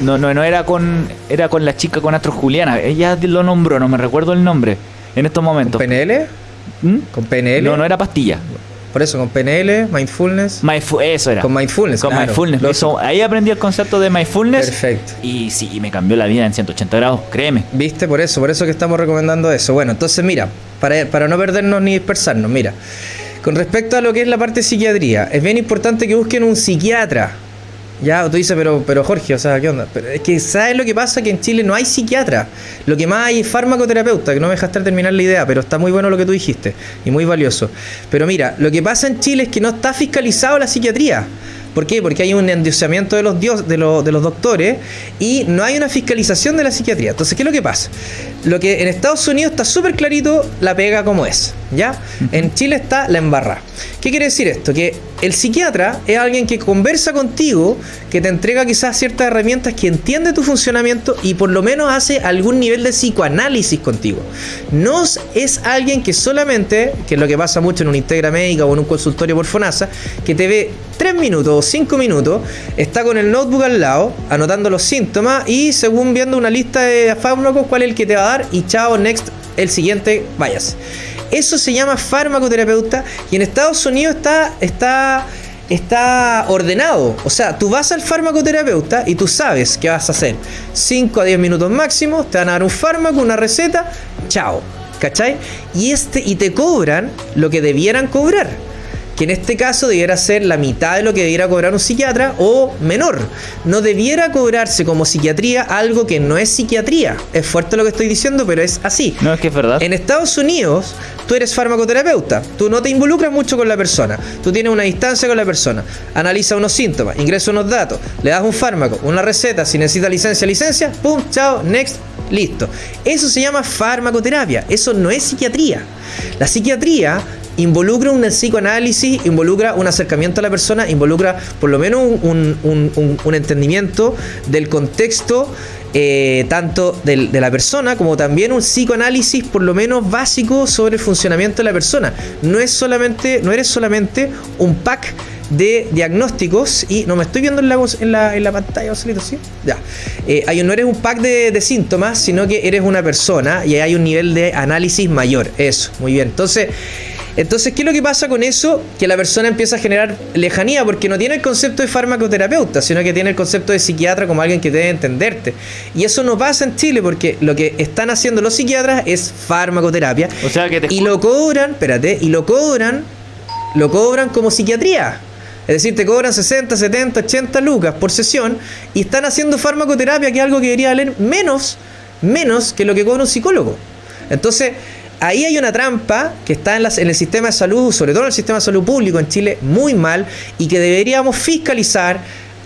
No, no, no era con. Era con la chica con Astro Juliana. Ella lo nombró, no me recuerdo el nombre. En estos momentos. ¿Con PNL? ¿Mm? ¿Con PNL? No, no era pastilla. Por eso, con PNL, mindfulness. eso era. Con mindfulness. Con mindfulness. ahí aprendí el concepto de mindfulness. Perfecto. Y sí, me cambió la vida en 180 grados, créeme. Viste, por eso, por eso que estamos recomendando eso. Bueno, entonces mira, para, para no perdernos ni dispersarnos, mira. Con respecto a lo que es la parte de psiquiatría, es bien importante que busquen un psiquiatra. Ya, tú dices, pero, pero Jorge, o sea, ¿qué onda? Pero es que, ¿sabes lo que pasa? Que en Chile no hay psiquiatra. Lo que más hay es farmacoterapeuta, que no me dejaste terminar la idea, pero está muy bueno lo que tú dijiste y muy valioso. Pero mira, lo que pasa en Chile es que no está fiscalizado la psiquiatría. ¿Por qué? Porque hay un endiosamiento de los, dios, de, de los doctores y no hay una fiscalización de la psiquiatría. Entonces, ¿qué es lo que pasa? Lo que en Estados Unidos está súper clarito la pega como es, ¿ya? En Chile está la embarra. ¿Qué quiere decir esto? Que el psiquiatra es alguien que conversa contigo, que te entrega quizás ciertas herramientas, que entiende tu funcionamiento y por lo menos hace algún nivel de psicoanálisis contigo. No es alguien que solamente, que es lo que pasa mucho en una integra médica o en un consultorio por FONASA, que te ve tres minutos o cinco minutos, está con el notebook al lado, anotando los síntomas y según viendo una lista de fármacos, cuál es el que te va a dar y chao, next, el siguiente, vayas. Eso se llama farmacoterapeuta y en Estados Unidos está, está, está ordenado. O sea, tú vas al farmacoterapeuta y tú sabes qué vas a hacer. 5 a 10 minutos máximo, te van a dar un fármaco, una receta, chao. ¿Cachai? Y, este, y te cobran lo que debieran cobrar que en este caso debiera ser la mitad de lo que debiera cobrar un psiquiatra o menor. No debiera cobrarse como psiquiatría algo que no es psiquiatría. Es fuerte lo que estoy diciendo, pero es así. No, es que es verdad. En Estados Unidos, tú eres farmacoterapeuta. Tú no te involucras mucho con la persona. Tú tienes una distancia con la persona. Analiza unos síntomas, ingresa unos datos, le das un fármaco, una receta. Si necesita licencia, licencia. Pum, chao, next, listo. Eso se llama farmacoterapia. Eso no es psiquiatría. La psiquiatría involucra un psicoanálisis, involucra un acercamiento a la persona, involucra por lo menos un, entendimiento del contexto eh, tanto de la persona como también un psicoanálisis por lo menos básico sobre el funcionamiento de la persona. No es solamente, no eres solamente un pack de diagnósticos y no me estoy viendo en la, en la, en la pantalla, solito, ¿sí? Ya. Eh, hay, no eres un pack de, de, síntomas, sino que eres una persona y hay un nivel de análisis mayor. Eso, muy bien. Entonces, entonces, ¿qué es lo que pasa con eso? Que la persona empieza a generar lejanía porque no tiene el concepto de farmacoterapeuta, sino que tiene el concepto de psiquiatra como alguien que debe entenderte. Y eso no pasa en Chile porque lo que están haciendo los psiquiatras es farmacoterapia. O sea que Y lo cobran, espérate, y lo cobran, lo cobran como psiquiatría. Es decir, te cobran 60, 70, 80 lucas por sesión y están haciendo farmacoterapia, que es algo que debería valer menos, menos que lo que cobra un psicólogo. Entonces, ahí hay una trampa que está en, en, el sistema de salud, sobre todo en el sistema de salud público en Chile, muy mal y que deberíamos fiscalizar,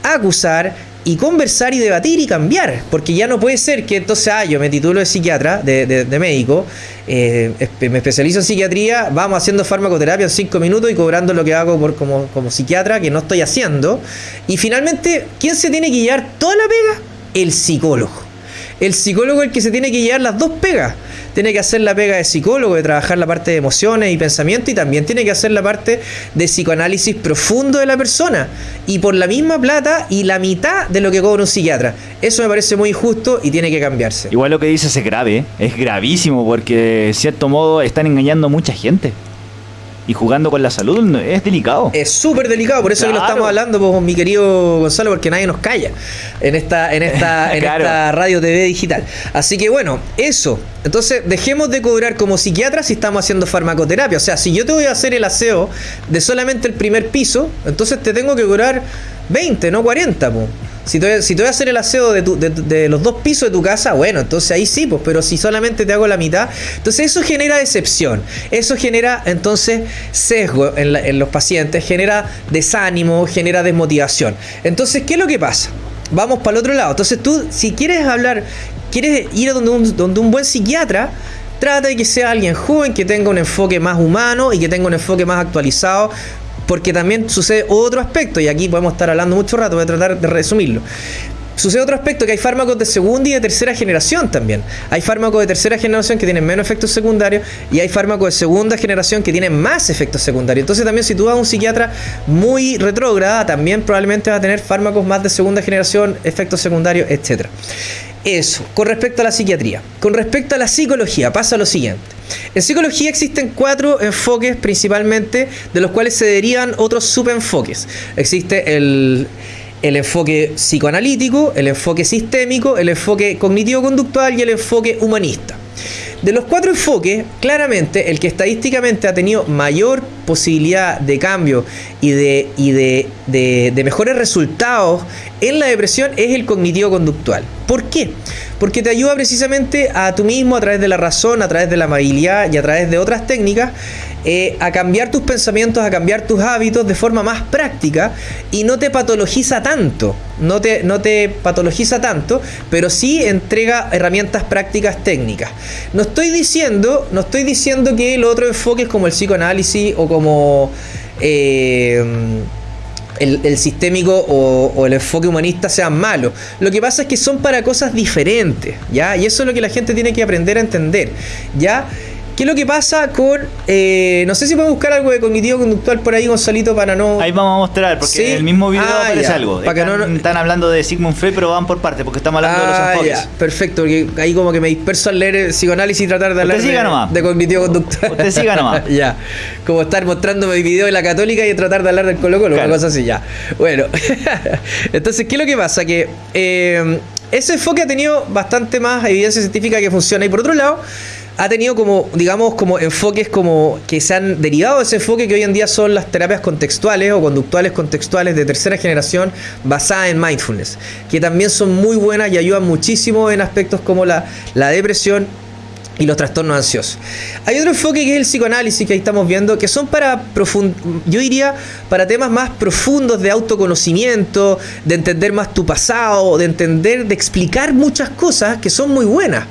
acusar y conversar y debatir y cambiar. Porque ya no puede ser que entonces, ah, yo me titulo de psiquiatra, de, médico, eh, me especializo en psiquiatría, vamos haciendo farmacoterapia en cinco minutos y cobrando lo que hago por, como, como psiquiatra, que no estoy haciendo. Y finalmente, ¿quién se tiene que llevar toda la pega? El psicólogo. El psicólogo es el que se tiene que llevar las dos pegas tiene que hacer la pega de psicólogo, de trabajar la parte de emociones y pensamiento y también tiene que hacer la parte de psicoanálisis profundo de la persona. Y por la misma plata y la mitad de lo que cobra un psiquiatra. Eso me parece muy injusto y tiene que cambiarse. Igual lo que dices es grave, es gravísimo porque de cierto modo están engañando a mucha gente y jugando con la salud es delicado. Es súper delicado, por eso que lo estamos hablando, pues, mi querido Gonzalo, porque nadie nos calla en esta, en esta, en esta radio TV digital. Así que bueno, eso. Entonces, dejemos de cobrar como psiquiatras si estamos haciendo farmacoterapia. O sea, si yo te voy a hacer el aseo de solamente el primer piso, entonces te tengo que cobrar 20, no 40, pues. Si te, si voy a hacer el aseo de, de, los dos pisos de tu casa, bueno, entonces ahí sí, pues, pero si solamente te hago la mitad, entonces eso genera decepción, eso genera entonces sesgo en, en los pacientes, genera desánimo, genera desmotivación. Entonces, ¿qué es lo que pasa? Vamos para el otro lado. Entonces tú, si quieres hablar, quieres ir a donde un, donde un buen psiquiatra, trata de que sea alguien joven, que tenga un enfoque más humano y que tenga un enfoque más actualizado porque también sucede otro aspecto, y aquí podemos estar hablando mucho rato, voy a tratar de resumirlo. Sucede otro aspecto, que hay fármacos de segunda y de tercera generación también. Hay fármacos de tercera generación que tienen menos efectos secundarios y hay fármacos de segunda generación que tienen más efectos secundarios. Entonces también si tú vas a un psiquiatra muy retrógrada, también probablemente va a tener fármacos más de segunda generación, efectos secundarios, etc. Eso, con respecto a la psiquiatría. Con respecto a la psicología, pasa lo siguiente. En psicología existen cuatro enfoques principalmente, de los cuales se derivan otros subenfoques. Existe el, el enfoque psicoanalítico, el enfoque sistémico, el enfoque cognitivo-conductual y el enfoque humanista. De los cuatro enfoques, claramente el que estadísticamente ha tenido mayor posibilidad de cambio y de, y de, de, mejores resultados en la depresión es el cognitivo-conductual. ¿Por qué? Porque te ayuda precisamente a tú mismo a través de la razón, a través de la amabilidad y a través de otras técnicas eh, a cambiar tus pensamientos, a cambiar tus hábitos de forma más práctica y no te patologiza tanto, no te, no te patologiza tanto, pero sí entrega herramientas prácticas técnicas. No estoy diciendo, no estoy diciendo que el otro enfoque es como el psicoanálisis o como eh, el, sistémico o, el enfoque humanista sean malos. Lo que pasa es que son para cosas diferentes, ¿ya? Y eso es lo que la gente tiene que aprender a entender, ¿ya? ¿Qué es lo que pasa con.? Eh, no sé si podemos buscar algo de cognitivo conductual por ahí, Gonzalito, para no. Ahí vamos a mostrar, porque en el mismo video ah, aparece algo. Para están, no, están hablando de Sigmund Freud, pero van por parte, porque estamos hablando de los ah, enfoques. Perfecto, porque ahí como que me disperso al leer el psicoanálisis y tratar de hablar de, cognitivo conductual. Usted siga nomás. ya. Como estar mostrándome el video de la católica y tratar de hablar del Colo Colo, una cosa así, ya. Bueno. Entonces, ¿qué es lo que pasa? Que. Eh, ese enfoque ha tenido bastante más evidencia científica que funciona. Y por otro lado, ha tenido como, digamos, como enfoques como que se han derivado de ese enfoque que hoy en día son las terapias contextuales o conductuales contextuales de tercera generación basadas en mindfulness, que también son muy buenas y ayudan muchísimo en aspectos como la, la depresión y los trastornos ansiosos. Hay otro enfoque que es el psicoanálisis que ahí estamos viendo, que son para yo diría para temas más profundos de autoconocimiento, de entender más tu pasado, de entender, de explicar muchas cosas que son muy buenas,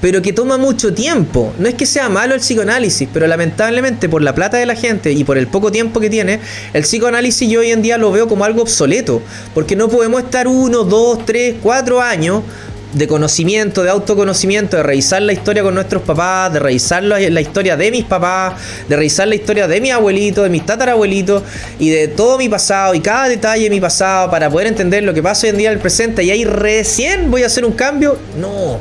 pero que toma mucho tiempo. No es que sea malo el psicoanálisis, pero lamentablemente por la plata de la gente y por el poco tiempo que tiene, el psicoanálisis yo hoy en día lo veo como algo obsoleto, porque no podemos estar uno, dos, tres, cuatro años de conocimiento, de autoconocimiento, de revisar la historia con nuestros papás, de revisar la, historia de mis papás, de revisar la historia de mi abuelito, de mis tatarabuelitos y de todo mi pasado y cada detalle de mi pasado para poder entender lo que pasa hoy en día en el presente y ahí recién voy a hacer un cambio. No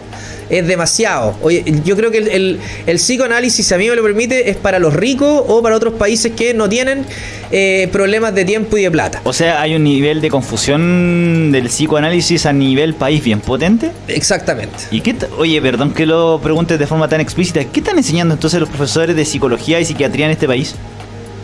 es demasiado. Oye, yo creo que el, psicoanálisis, si a mí me lo permite, es para los ricos o para otros países que no tienen eh, problemas de tiempo y de plata. O sea, hay un nivel de confusión del psicoanálisis a nivel país bien potente. Exactamente. ¿Y qué oye, perdón que lo preguntes de forma tan explícita, ¿qué están enseñando entonces los profesores de psicología y psiquiatría en este país?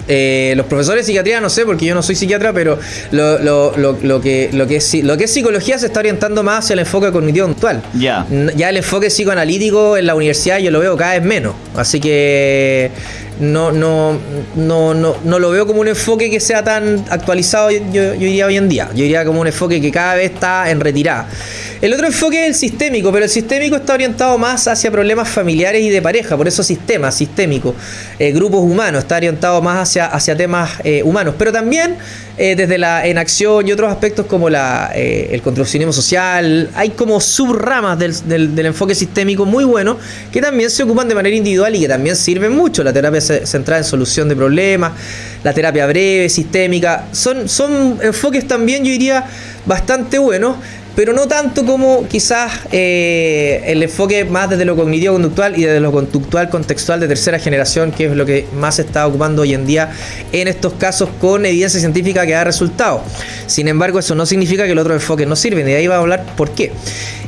Eh, los profesores de psiquiatría no sé porque yo no soy psiquiatra, pero lo, lo, lo, que, lo, que, es, lo que es psicología se está orientando más hacia el enfoque cognitivo actual. Ya. Ya el enfoque psicoanalítico en la universidad yo lo veo cada vez menos. Así que no, no, no, no, no lo veo como un enfoque que sea tan actualizado, yo, yo diría hoy en día. Yo diría como un enfoque que cada vez está en retirada. El otro enfoque es el sistémico, pero el sistémico está orientado más hacia problemas familiares y de pareja, por eso sistema, sistémico. Eh, grupos humanos, está orientado más hacia, hacia temas eh, humanos, pero también eh, desde la enacción y otros aspectos como la, el construccionismo social, hay como subramas del, del, enfoque sistémico muy bueno que también se ocupan de manera individual y que también sirven mucho. La terapia centrada en solución de problemas, la terapia breve, sistémica, son enfoques también, yo diría, bastante buenos pero no tanto como quizás eh, el enfoque más desde lo cognitivo conductual y desde lo conductual contextual de tercera generación, que es lo que más se está ocupando hoy en día en estos casos con evidencia científica que da resultados. Sin embargo, eso no significa que el otro enfoque no sirven, y de ahí va a hablar por qué.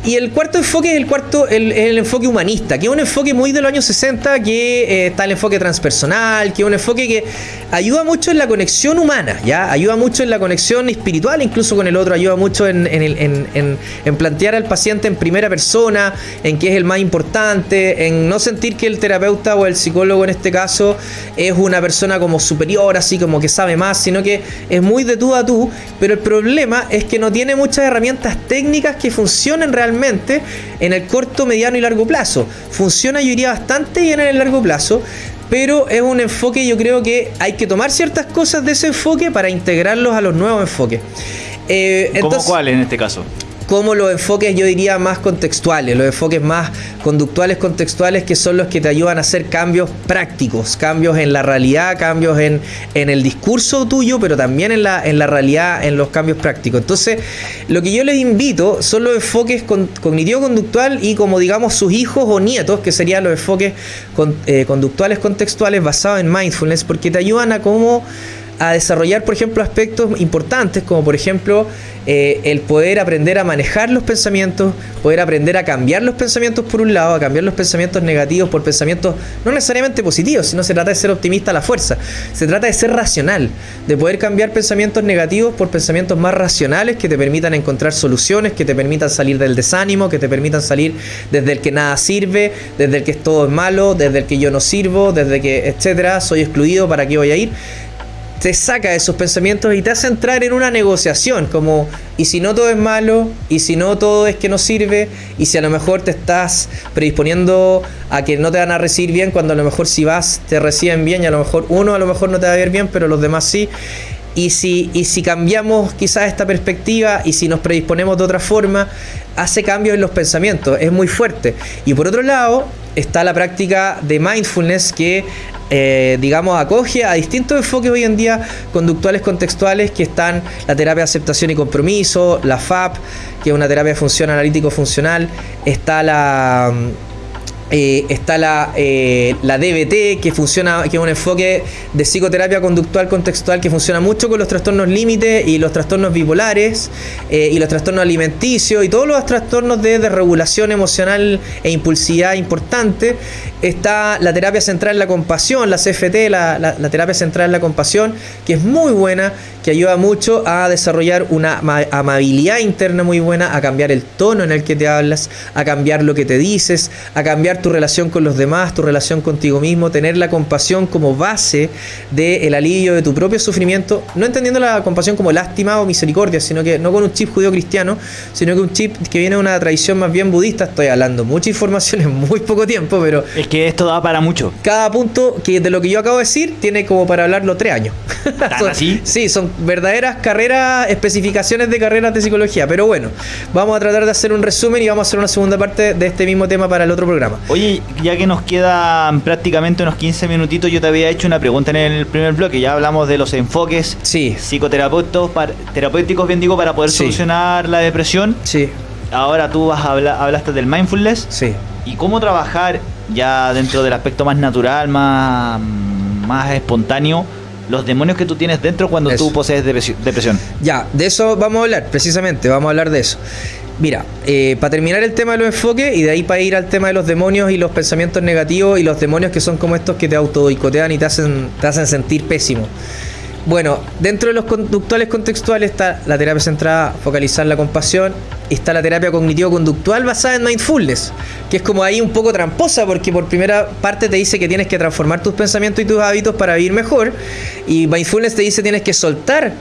Y el cuarto enfoque es el cuarto, el, el enfoque humanista, que es un enfoque muy de los años 60, que eh, está el enfoque transpersonal, que es un enfoque que ayuda mucho en la conexión humana, ¿ya? Ayuda mucho en la conexión espiritual, incluso con el otro, ayuda mucho en, en, en, en plantear al paciente en primera persona, en qué es el más importante, en no sentir que el terapeuta o el psicólogo en este caso es una persona como superior, así como que sabe más, sino que es muy de tú a tú, pero el problema es que no tiene muchas herramientas técnicas que funcionen realmente en el corto, mediano y largo plazo. Funciona, yo diría, bastante bien en el largo plazo, pero es un enfoque, yo creo que hay que tomar ciertas cosas de ese enfoque para integrarlos a los nuevos enfoques. Eh, ¿Cómo cuál en este caso? como los enfoques yo diría más contextuales, los enfoques más conductuales contextuales que son los que te ayudan a hacer cambios prácticos, cambios en la realidad, cambios en, en el discurso tuyo, pero también en la, en la realidad, en los cambios prácticos. Entonces, lo que yo les invito son los enfoques cognitivo-conductual y como digamos sus hijos o nietos, que serían los enfoques eh, conductuales contextuales basados en mindfulness, porque te ayudan a cómo a desarrollar, por ejemplo, aspectos importantes como por ejemplo eh, el poder aprender a manejar los pensamientos, poder aprender a cambiar los pensamientos por un lado, a cambiar los pensamientos negativos por pensamientos no necesariamente positivos, sino se trata de ser optimista a la fuerza, se trata de ser racional, de poder cambiar pensamientos negativos por pensamientos más racionales que te permitan encontrar soluciones, que te permitan salir del desánimo, que te permitan salir desde el que nada sirve, desde el que todo es malo, desde el que yo no sirvo, desde que, etcétera, soy excluido, ¿para qué voy a ir? Te saca esos pensamientos y te hace entrar en una negociación, como, y si no todo es malo, y si no todo es que no sirve, y si a lo mejor te estás predisponiendo a que no te van a recibir bien, cuando a lo mejor si vas te reciben bien, y a lo mejor uno a lo mejor no te va a ver bien, pero los demás sí. Y si, y si cambiamos quizás esta perspectiva y si nos predisponemos de otra forma, hace cambios en los pensamientos, es muy fuerte. Y por otro lado, está la práctica de mindfulness que eh, digamos, acoge a distintos enfoques hoy en día conductuales contextuales que están la terapia de aceptación y compromiso, la FAP, que es una terapia de función analítico-funcional, está la Eh, está la, eh, la DBT, que funciona, que es un enfoque de psicoterapia conductual contextual que funciona mucho con los trastornos límite y los trastornos bipolares eh, y los trastornos alimenticios y todos los trastornos de desregulación emocional e impulsividad importante. Está la terapia central en la compasión, la CFT, la, la terapia central en la compasión, que es muy buena, que ayuda mucho a desarrollar una amabilidad interna muy buena, a cambiar el tono en el que te hablas, a cambiar lo que te dices, a cambiar tu relación con los demás, tu relación contigo mismo, tener la compasión como base del alivio de tu propio sufrimiento, no entendiendo la compasión como lástima o misericordia, sino que no con un chip judío cristiano, sino que un chip que viene de una tradición más bien budista. Estoy hablando mucha información en muy poco tiempo, pero... Es que esto da para mucho. Cada punto que de lo que yo acabo de decir tiene como para hablarlo tres años. así? Sí, son verdaderas carreras, especificaciones de carreras de psicología. Pero bueno, vamos a tratar de hacer un resumen y vamos a hacer una segunda parte de este mismo tema para el otro programa. Oye, ya que nos quedan prácticamente unos 15 minutitos, yo te había hecho una pregunta en el primer bloque. Ya hablamos de los enfoques sí. terapéuticos, bien digo, para poder solucionar la depresión. Sí. Ahora tú vas a hablar, hablaste del mindfulness. Sí. Y cómo trabajar ya dentro del aspecto más natural, más, más espontáneo los demonios que tú tienes dentro cuando tú posees depresión. Ya, de eso vamos a hablar, precisamente, vamos a hablar de eso. Mira, eh, para terminar el tema de los enfoques y de ahí para ir al tema de los demonios y los pensamientos negativos y los demonios que son como estos que te autodicotean y te hacen, te hacen sentir pésimo. Bueno, dentro de los conductuales contextuales está la terapia centrada, focalizar la compasión, y está la terapia cognitivo-conductual basada en mindfulness, que es como ahí un poco tramposa porque por primera parte te dice que tienes que transformar tus pensamientos y tus hábitos para vivir mejor, y mindfulness te dice tienes que soltar,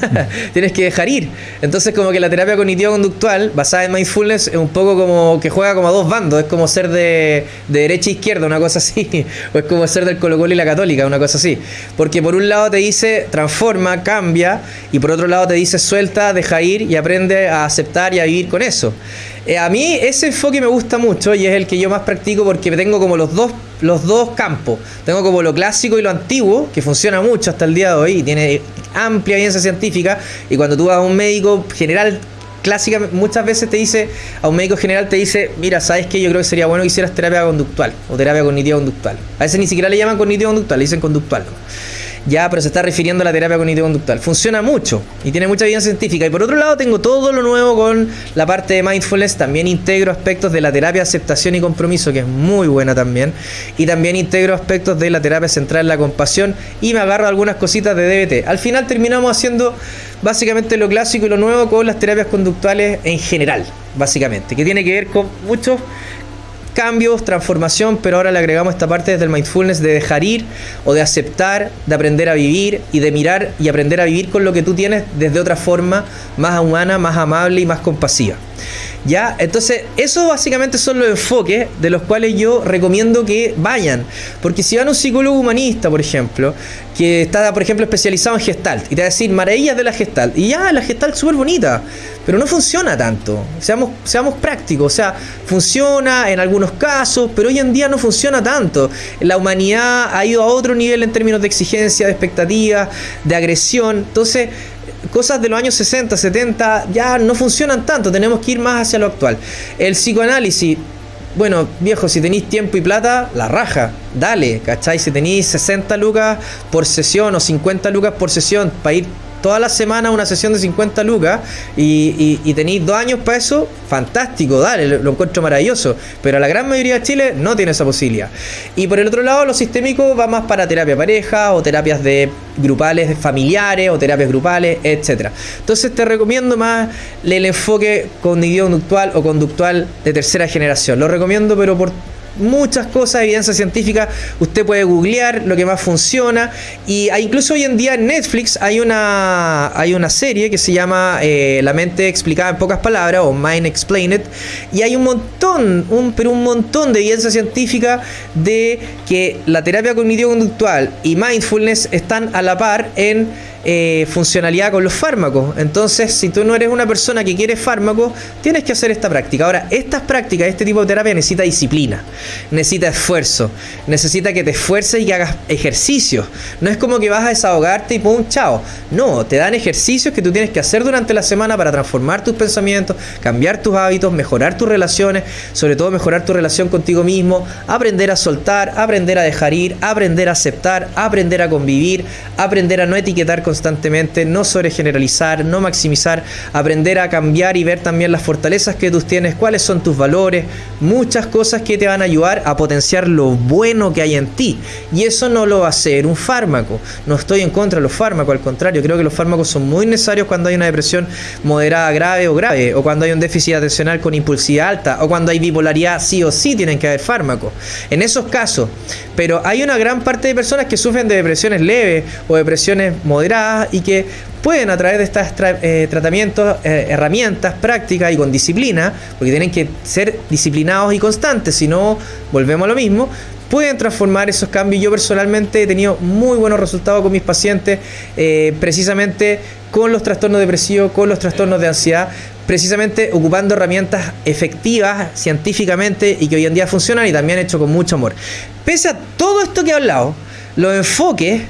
tienes que dejar ir. Entonces como que la terapia cognitivo-conductual basada en mindfulness es un poco como que juega como a dos bandos, es como ser de, de derecha e izquierda, una cosa así, o es como ser del Colo Colo y la Católica, una cosa así. Porque por un lado te dice transforma, cambia, y por otro lado te dice suelta, deja ir y aprende a aceptar y a vivir con eso. Eh, a mí ese enfoque me gusta mucho y es el que yo más practico porque tengo como los dos, los dos campos. Tengo como lo clásico y lo antiguo, que funciona mucho hasta el día de hoy y tiene amplia evidencia científica. Y cuando tú vas a un médico general clásica muchas veces te dice, a un médico general te dice, mira, ¿sabes qué? Yo creo que sería bueno que hicieras terapia conductual o terapia cognitiva conductual. A veces ni siquiera le llaman cognitivo conductual, le dicen conductual. Ya, pero se está refiriendo a la terapia cognitivo-conductual. Funciona mucho y tiene mucha evidencia científica. Y por otro lado, tengo todo lo nuevo con la parte de mindfulness. También integro aspectos de la terapia aceptación y compromiso, que es muy buena también. Y también integro aspectos de la terapia central en la compasión. Y me agarro algunas cositas de DBT. Al final terminamos haciendo básicamente lo clásico y lo nuevo con las terapias conductuales en general, básicamente. Que tiene que ver con muchos cambios, transformación, pero ahora le agregamos esta parte desde el mindfulness de dejar ir o de aceptar, de aprender a vivir y de mirar y aprender a vivir con lo que tú tienes desde otra forma más humana, más amable y más compasiva. ¿Ya? Entonces, esos básicamente son los enfoques de los cuales yo recomiendo que vayan. Porque si van a un psicólogo humanista, por ejemplo, que está, por ejemplo, especializado en gestalt, y te va a decir maravillas de la gestalt, y ya, la gestalt es súper bonita, pero no funciona tanto. Seamos, seamos prácticos, o sea, funciona en algunos casos, pero hoy en día no funciona tanto. La humanidad ha ido a otro nivel en términos de exigencia, de expectativas, de agresión. Entonces, cosas de los años 60, 70 ya no funcionan tanto, tenemos que ir más hacia lo actual. El psicoanálisis, bueno, viejo, si tenéis tiempo y plata, la raja, dale, ¿cachai? Si tenéis 60 lucas por sesión o 50 lucas por sesión para ir toda la semana una sesión de 50 lucas y, tenéis dos años para eso, fantástico, dale, lo, encuentro maravilloso. Pero la gran mayoría de Chile no tiene esa posibilidad. Y por el otro lado, lo sistémico va más para terapia pareja o terapias de grupales familiares o terapias grupales, etcétera. Entonces te recomiendo más el enfoque cognitivo-conductual o conductual de tercera generación. Lo recomiendo, pero por muchas cosas, evidencia científica, usted puede googlear lo que más funciona. Y incluso hoy en día en Netflix hay una, hay una serie que se llama eh, La mente explicada en pocas palabras o Mind Explained. Y hay un montón, un, pero un montón de evidencia científica de que la terapia cognitivo-conductual y mindfulness están a la par en eh, funcionalidad con los fármacos. Entonces, si tú no eres una persona que quiere fármacos, tienes que hacer esta práctica. Ahora, estas prácticas, este tipo de terapia necesita disciplina, necesita esfuerzo, necesita que te esfuerces y que hagas ejercicios. No es como que vas a desahogarte y pum, chao. No, te dan ejercicios que tú tienes que hacer durante la semana para transformar tus pensamientos, cambiar tus hábitos, mejorar tus relaciones, sobre todo mejorar tu relación contigo mismo, aprender a soltar, aprender a dejar ir, aprender a aceptar, aprender a convivir, aprender a no etiquetar constantemente, no sobregeneralizar, no maximizar, aprender a cambiar y ver también las fortalezas que tú tienes, cuáles son tus valores, muchas cosas que te van a ayudar a potenciar lo bueno que hay en ti. Y eso no lo va a hacer un fármaco. No estoy en contra de los fármacos, al contrario, creo que los fármacos son muy necesarios cuando hay una depresión moderada, grave o grave, o cuando hay un déficit atencional con impulsividad alta, o cuando hay bipolaridad, sí o sí tienen que haber fármacos. En esos casos, pero hay una gran parte de personas que sufren de depresiones leves o depresiones moderadas y que pueden a través de estos eh, tratamientos, eh, herramientas prácticas y con disciplina, porque tienen que ser disciplinados y constantes, si no volvemos a lo mismo, pueden transformar esos cambios. Yo personalmente he tenido muy buenos resultados con mis pacientes, eh, precisamente con los trastornos depresivos, con los trastornos de ansiedad, precisamente ocupando herramientas efectivas científicamente y que hoy en día funcionan y también hecho con mucho amor. Pese a todo esto que he hablado, los enfoques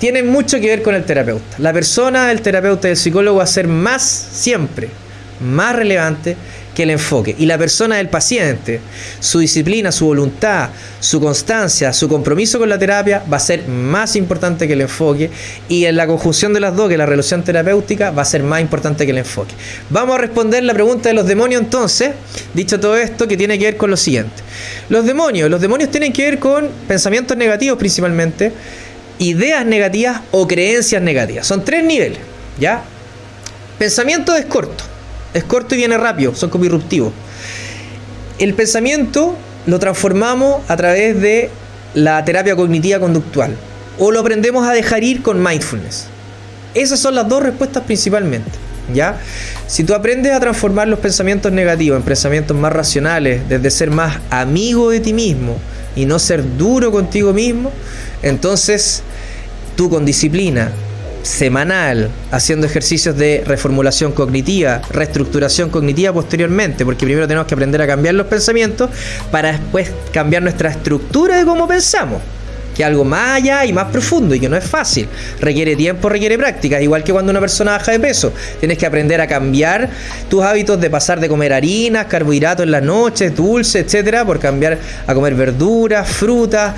tienen mucho que ver con el terapeuta. La persona, el terapeuta y el psicólogo va a ser más siempre, más relevante que el enfoque. Y la persona del paciente, su disciplina, su voluntad, su constancia, su compromiso con la terapia va a ser más importante que el enfoque. Y en la conjunción de las dos, que la relación terapéutica, va a ser más importante que el enfoque. Vamos a responder la pregunta de los demonios entonces, dicho todo esto, que tiene que ver con lo siguiente. Los demonios, los demonios tienen que ver con pensamientos negativos principalmente, ideas negativas o creencias negativas. Son tres niveles, ¿ya? Pensamiento es corto es corto y viene rápido, son como irruptivos. El pensamiento lo transformamos a través de la terapia cognitiva conductual o lo aprendemos a dejar ir con mindfulness. Esas son las dos respuestas principalmente. ¿Ya? Si tú aprendes a transformar los pensamientos negativos en pensamientos más racionales, desde ser más amigo de ti mismo y no ser duro contigo mismo, entonces tú con disciplina, semanal, haciendo ejercicios de reformulación cognitiva, reestructuración cognitiva posteriormente, porque primero tenemos que aprender a cambiar los pensamientos para después cambiar nuestra estructura de cómo pensamos que algo más allá y más profundo y que no es fácil. Requiere tiempo, requiere práctica, igual que cuando una persona baja de peso. Tienes que aprender a cambiar tus hábitos de pasar de comer harinas, carbohidratos en las noches, dulces, etcétera, por cambiar a comer verduras, frutas,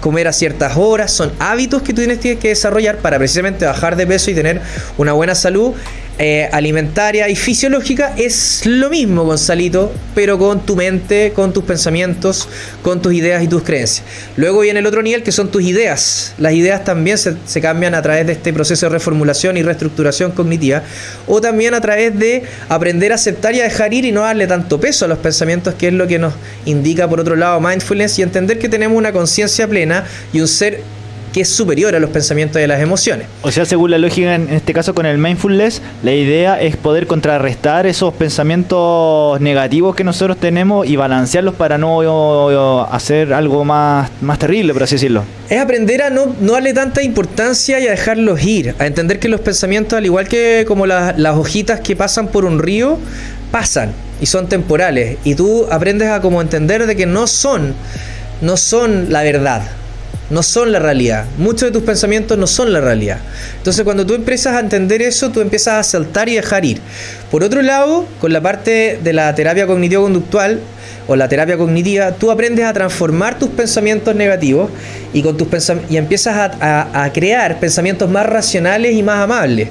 comer a ciertas horas. Son hábitos que tú tienes que desarrollar para precisamente bajar de peso y tener una buena salud eh, alimentaria y fisiológica es lo mismo, Gonzalito, pero con tu mente, con tus pensamientos, con tus ideas y tus creencias. Luego viene el otro nivel que son tus ideas. Las ideas también se, se cambian a través de este proceso de reformulación y reestructuración cognitiva, o también a través de aprender a aceptar y a dejar ir y no darle tanto peso a los pensamientos, que es lo que nos indica por otro lado mindfulness, y entender que tenemos una conciencia plena y un ser que es superior a los pensamientos y las emociones. O sea, según la lógica, en este caso con el mindfulness, la idea es poder contrarrestar esos pensamientos negativos que nosotros tenemos y balancearlos para no hacer algo más, más terrible, por así decirlo. Es aprender a no, no darle tanta importancia y a dejarlos ir, a entender que los pensamientos, al igual que como las hojitas que pasan por un río, pasan y son temporales. Y tú aprendes a como entender de que no son, no son la verdad no son la realidad. Muchos de tus pensamientos no son la realidad. Entonces cuando tú empiezas a entender eso, tú empiezas a saltar y dejar ir. Por otro lado, con la parte de la terapia cognitivo-conductual, o la terapia cognitiva, tú aprendes a transformar tus pensamientos negativos y, con tus y empiezas a, crear pensamientos más racionales y más amables.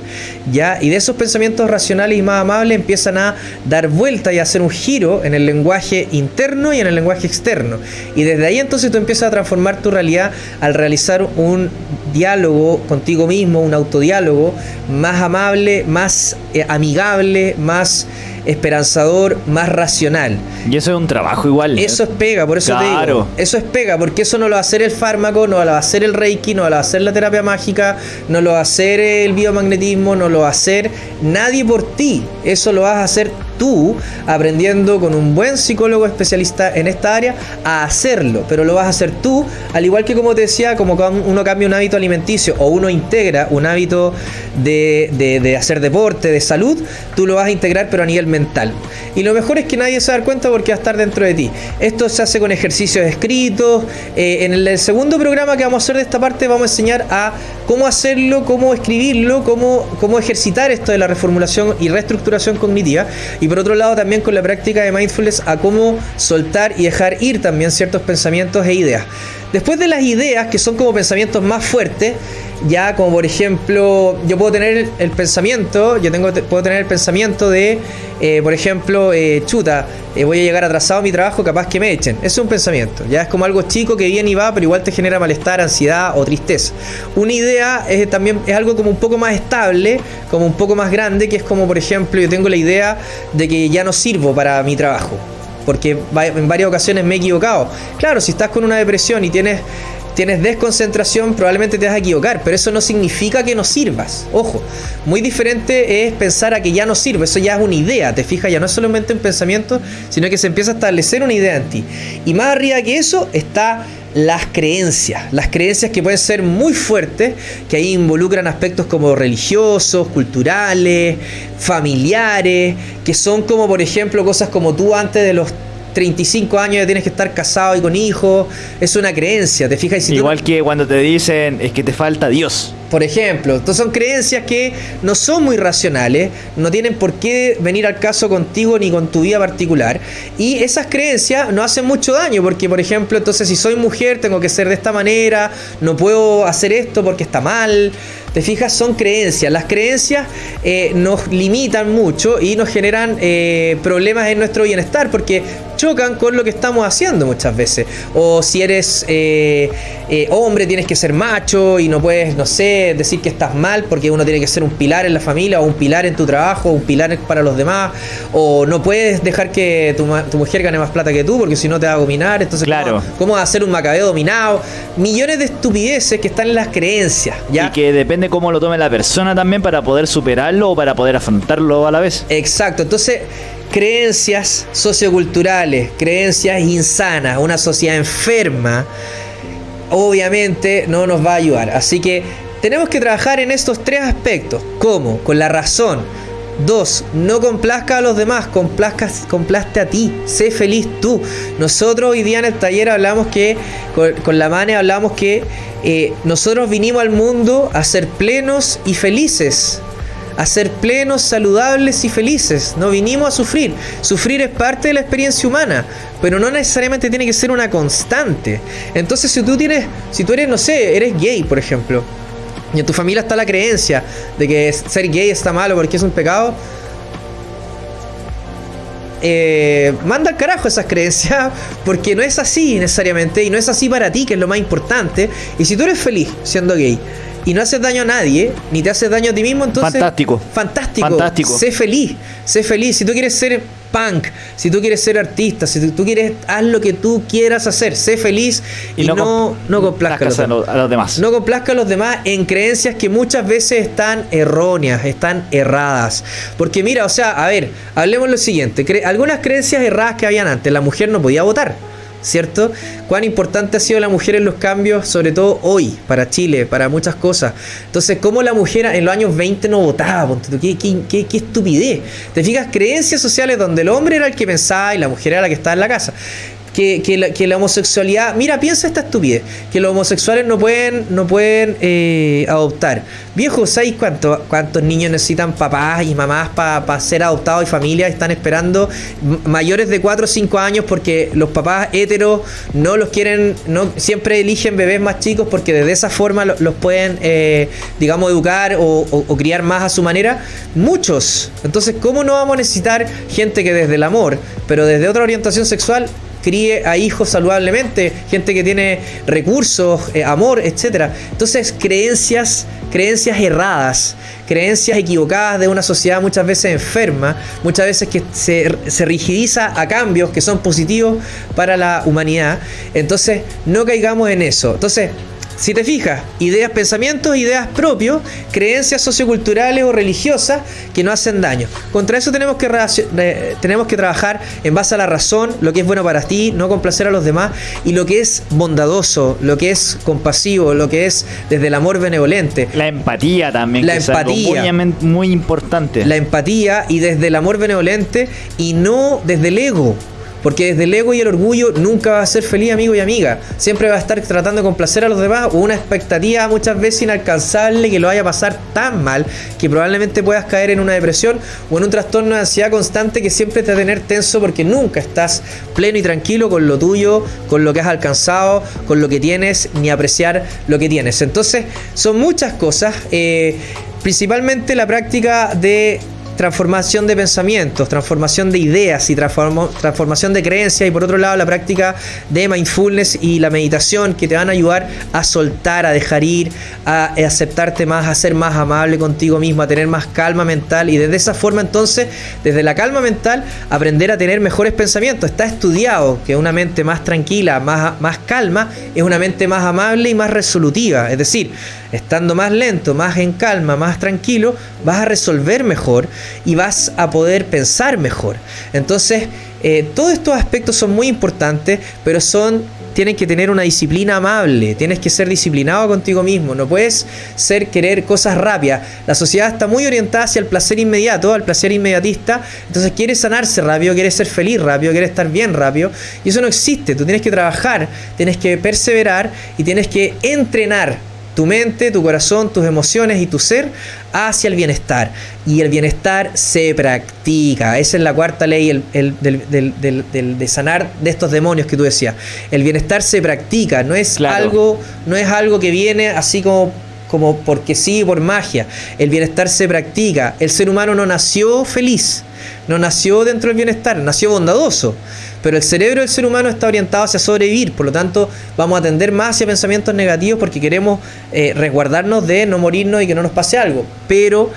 ¿ya? Y de esos pensamientos racionales y más amables empiezan a dar vuelta y a hacer un giro en el lenguaje interno y en el lenguaje externo. Y desde ahí entonces tú empiezas a transformar tu realidad al realizar un diálogo contigo mismo, un autodiálogo más amable, más eh, amigable, más esperanzador, más racional. Y eso es un trabajo igual. Eso es pega, por eso te digo. Eso es pega, porque eso no lo va a hacer el fármaco, no lo va a hacer el reiki, no lo va a hacer la terapia mágica, no lo va a hacer el biomagnetismo, no lo va a hacer nadie por ti. Eso lo vas a hacer tú aprendiendo con un buen psicólogo especialista en esta área a hacerlo, pero lo vas a hacer tú, al igual que como te decía, como uno cambia un hábito alimenticio o uno integra un hábito de, hacer deporte, de salud, tú lo vas a integrar pero a nivel mental. Y lo mejor es que nadie se da cuenta porque va a estar dentro de ti. Esto se hace con ejercicios escritos. Eh, en el, segundo programa que vamos a hacer de esta parte vamos a enseñar a cómo hacerlo, cómo escribirlo, cómo, cómo ejercitar esto de la reformulación y reestructuración cognitiva. Y por otro lado también con la práctica de mindfulness a cómo soltar y dejar ir también ciertos pensamientos e ideas. Después de las ideas, que son como pensamientos más fuertes, ya como por ejemplo, yo puedo tener el pensamiento, yo tengo, puedo tener el pensamiento de, eh, por ejemplo, eh, chuta, eh, voy a llegar atrasado a mi trabajo, capaz que me echen. Eso es un pensamiento, ya es como algo chico que viene y va, pero igual te genera malestar, ansiedad o tristeza. Una idea es también es algo como un poco más estable, como un poco más grande, que es como, por ejemplo, yo tengo la idea de que ya no sirvo para mi trabajo porque en varias ocasiones me he equivocado. Claro, si estás con una depresión y tienes tienes desconcentración, probablemente te vas a equivocar, pero eso no significa que no sirvas. Ojo, muy diferente es pensar a que ya no sirve, eso ya es una idea, te fijas, ya no es solamente un pensamiento, sino que se empieza a establecer una idea en ti. Y más arriba que eso está las creencias, las creencias que pueden ser muy fuertes, que ahí involucran aspectos como religiosos, culturales, familiares, que son como por ejemplo cosas como tú antes de los 35 años ya tienes que estar casado y con hijos. Es una creencia, ¿te fijas? Igual que cuando te dicen es que te falta Dios. Por ejemplo, entonces son creencias que no son muy racionales, no tienen por qué venir al caso contigo ni con tu vida particular. Y esas creencias no hacen mucho daño, porque por ejemplo, entonces si soy mujer tengo que ser de esta manera, no puedo hacer esto porque está mal. Te fijas, son creencias. Las creencias eh, nos limitan mucho y nos generan eh, problemas en nuestro bienestar porque chocan con lo que estamos haciendo muchas veces. O si eres eh, hombre, tienes que ser macho y no puedes, no sé, decir que estás mal porque uno tiene que ser un pilar en la familia o un pilar en tu trabajo, o un pilar para los demás. O no puedes dejar que tu, mujer gane más plata que tú porque si no te va a dominar. Entonces, claro. ¿cómo, ¿cómo, hacer un macabeo dominado? Millones de estupideces que están en las creencias. ¿ya? Y que depende cómo lo tome la persona también para poder superarlo o para poder afrontarlo a la vez. Exacto, entonces creencias socioculturales, creencias insanas, una sociedad enferma, obviamente no nos va a ayudar. Así que tenemos que trabajar en estos tres aspectos. ¿Cómo? Con la razón. Dos, no complazca a los demás, complazca, complaste a ti, sé feliz tú. Nosotros hoy día en el taller hablamos que, con, la Mane hablamos que eh, nosotros vinimos al mundo a ser plenos y felices. A ser plenos, saludables y felices. No vinimos a sufrir. Sufrir es parte de la experiencia humana, pero no necesariamente tiene que ser una constante. Entonces, si tú tienes, si tú eres, no sé, eres gay, por ejemplo, y en tu familia está la creencia de que ser gay está malo porque es un pecado, eh, manda al carajo esas creencias porque no es así necesariamente y no es así para ti, que es lo más importante. Y si tú eres feliz siendo gay y no haces daño a nadie, ni te haces daño a ti mismo, entonces... Fantástico. Fantástico. Fantástico. Sé feliz, sé feliz. Si tú quieres ser punk, si tú quieres ser artista, si tú quieres, haz lo que tú quieras hacer, sé feliz y, no, no, complazca a los, demás. No complazca a los demás en creencias que muchas veces están erróneas, están erradas. Porque mira, o sea, a ver, hablemos lo siguiente, algunas creencias erradas que habían antes, la mujer no podía votar. ¿Cierto? Cuán importante ha sido la mujer en los cambios, sobre todo hoy, para Chile, para muchas cosas. Entonces, ¿cómo la mujer en los años 20 no votaba? ¿Qué, qué, estupidez. Te fijas, creencias sociales donde el hombre era el que pensaba y la mujer era la que estaba en la casa que, la, homosexualidad. Mira, piensa esta estupidez: que los homosexuales no pueden, no pueden eh, adoptar. Viejo, ¿sabéis cuánto, cuántos niños necesitan papás y mamás para ser adoptados y familias? Están esperando mayores de 4 o 5 años porque los papás heteros no los quieren, no siempre eligen bebés más chicos porque de esa forma los, pueden, eh, digamos, educar o, o criar más a su manera. Muchos. Entonces, ¿cómo no vamos a necesitar gente que desde el amor, pero desde otra orientación sexual, críe a hijos saludablemente, gente que tiene recursos, eh, amor, etc. Entonces, creencias, creencias erradas, creencias equivocadas de una sociedad muchas veces enferma, muchas veces que se, se rigidiza a cambios que son positivos para la humanidad. Entonces, no caigamos en eso. Entonces, si te fijas, ideas, pensamientos, ideas propios, creencias socioculturales o religiosas que no hacen daño. Contra eso tenemos que, tenemos que trabajar en base a la razón, lo que es bueno para ti, no complacer a los demás, y lo que es bondadoso, lo que es compasivo, lo que es desde el amor benevolente. La empatía también. La empatía. muy importante. La empatía y desde el amor benevolente y no desde el ego. Porque desde el ego y el orgullo nunca va a ser feliz amigo y amiga. Siempre va a estar tratando de complacer a los demás o una expectativa muchas veces inalcanzable que lo vaya a pasar tan mal que probablemente puedas caer en una depresión o en un trastorno de ansiedad constante que siempre te va a tener tenso porque nunca estás pleno y tranquilo con lo tuyo, con lo que has alcanzado, con lo que tienes, ni apreciar lo que tienes. Entonces, son muchas cosas. Eh, principalmente la práctica de transformación de pensamientos, transformación de ideas y transformación de creencias y por otro lado la práctica de mindfulness y la meditación que te van a ayudar a soltar, a dejar ir, a aceptarte más, a ser más amable contigo mismo, a tener más calma mental y desde esa forma entonces, desde la calma mental, aprender a tener mejores pensamientos. Está estudiado que una mente más tranquila, más, más calma, es una mente más amable y más resolutiva. Es decir, estando más lento, más en calma, más tranquilo, vas a resolver mejor y vas a poder pensar mejor. Entonces, eh, todos estos aspectos son muy importantes, pero son tienen que tener una disciplina amable, tienes que ser disciplinado contigo mismo, no puedes ser querer cosas rápidas. La sociedad está muy orientada hacia el placer inmediato, al placer inmediatista, entonces quiere sanarse rápido, quiere ser feliz rápido, quiere estar bien rápido, y eso no existe, tú tienes que trabajar, tienes que perseverar y tienes que entrenar tu mente, tu corazón, tus emociones y tu ser hacia el bienestar. Y el bienestar se practica. Esa es la cuarta ley de sanar de estos demonios que tú decías. El bienestar se practica, no es, algo, no es algo que viene así como como porque sí, por magia. El bienestar se practica. El ser humano no nació feliz, no nació dentro del bienestar, nació bondadoso. Pero el cerebro del ser humano está orientado hacia sobrevivir, por lo tanto vamos a atender más hacia pensamientos negativos porque queremos eh, resguardarnos de no morirnos y que no nos pase algo. Pero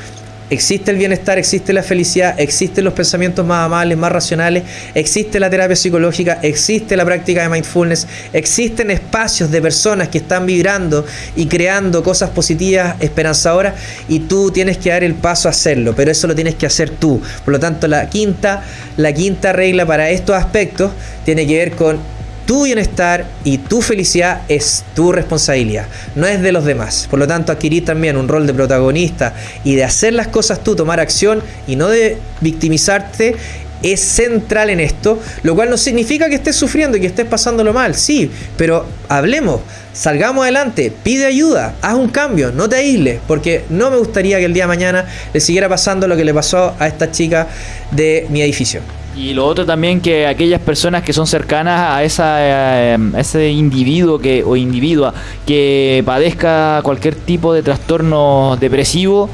existe el bienestar, existe la felicidad, existen los pensamientos más amables, más racionales, existe la terapia psicológica, existe la práctica de mindfulness, existen espacios de personas que están vibrando y creando cosas positivas, esperanzadoras, y tú tienes que dar el paso a hacerlo, pero eso lo tienes que hacer tú. Por lo tanto, la quinta, la quinta regla para estos aspectos tiene que ver con tu bienestar y tu felicidad es tu responsabilidad, no es de los demás. Por lo tanto, adquirir también un rol de protagonista y de hacer las cosas tú, tomar acción y no de victimizarte es central en esto, lo cual no significa que estés sufriendo y que estés pasándolo mal, sí, pero hablemos, salgamos adelante, pide ayuda, haz un cambio, no te aísles, porque no me gustaría que el día de mañana le siguiera pasando lo que le pasó a esta chica de mi edificio. Y lo otro también que aquellas personas que son cercanas a, esa, eh, ese individuo que, o individua que padezca cualquier tipo de trastorno depresivo,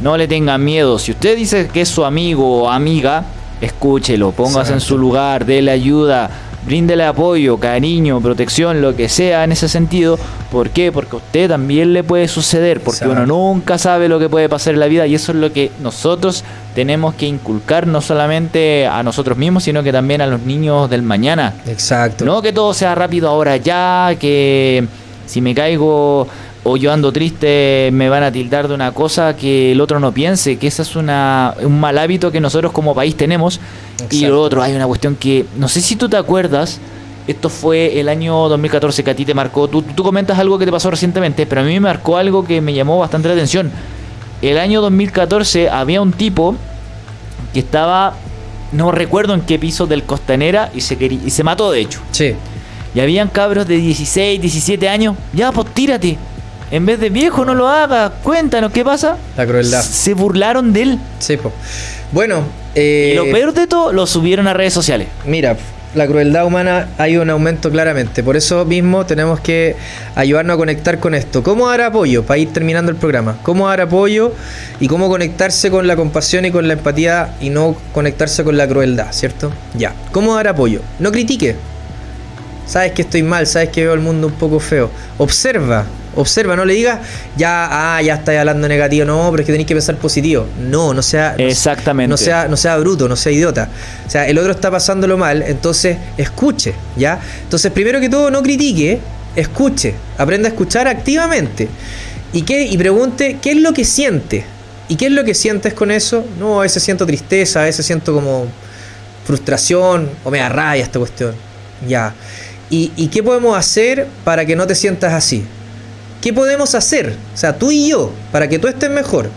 no le tengan miedo. Si usted dice que es su amigo o amiga, escúchelo, póngase en su lugar, déle ayuda bríndele apoyo, cariño, protección, lo que sea en ese sentido. ¿Por qué? Porque a usted también le puede suceder, porque uno nunca sabe lo que puede pasar en la vida y eso es lo que nosotros tenemos que inculcar no solamente a nosotros mismos, sino que también a los niños del mañana. Exacto. No que todo sea rápido ahora ya, que si me caigo o yo ando triste me van a tildar de una cosa que el otro no piense, que ese es una, un mal hábito que nosotros como país tenemos y lo otro, hay una cuestión que, no sé si tú te acuerdas, esto fue el año 2014 que a ti te marcó, tú, tú comentas algo que te pasó recientemente, pero a mí me marcó algo que me llamó bastante la atención. El año 2014 había un tipo que estaba, no recuerdo en qué piso del Costanera y se, y se mató de hecho. Sí. Y habían cabros de 16, 17 años, ya pues tírate. En vez de viejo, no lo haga. Cuéntanos qué pasa. La crueldad. Se burlaron de él. Sí, pues. Bueno, y lo eh, peor de todo, lo subieron a redes sociales. Mira, la crueldad humana hay un aumento claramente. Por eso mismo tenemos que ayudarnos a conectar con esto. ¿Cómo dar apoyo? Para ir terminando el programa. ¿Cómo dar apoyo y cómo conectarse con la compasión y con la empatía y no conectarse con la crueldad, ¿cierto? Ya. ¿Cómo dar apoyo? No critique. Sabes que estoy mal, sabes que veo el mundo un poco feo. Observa, Observa, no le digas, ya, ah, ya estáis hablando negativo, no, pero es que tenéis que pensar positivo. No, no sea. Exactamente. No sea, no sea bruto, no sea idiota. O sea, el otro está pasándolo mal, entonces escuche, ¿ya? Entonces, primero que todo, no critique, escuche, aprenda a escuchar activamente. ¿Y, qué, y pregunte qué es lo que siente. ¿Y qué es lo que sientes con eso? No, a veces siento tristeza, a veces siento como frustración o me da rabia esta cuestión. Ya. ¿Y, ¿Y qué podemos hacer para que no te sientas así? ¿Qué podemos hacer? O sea, tú y yo, para que tú estés mejor.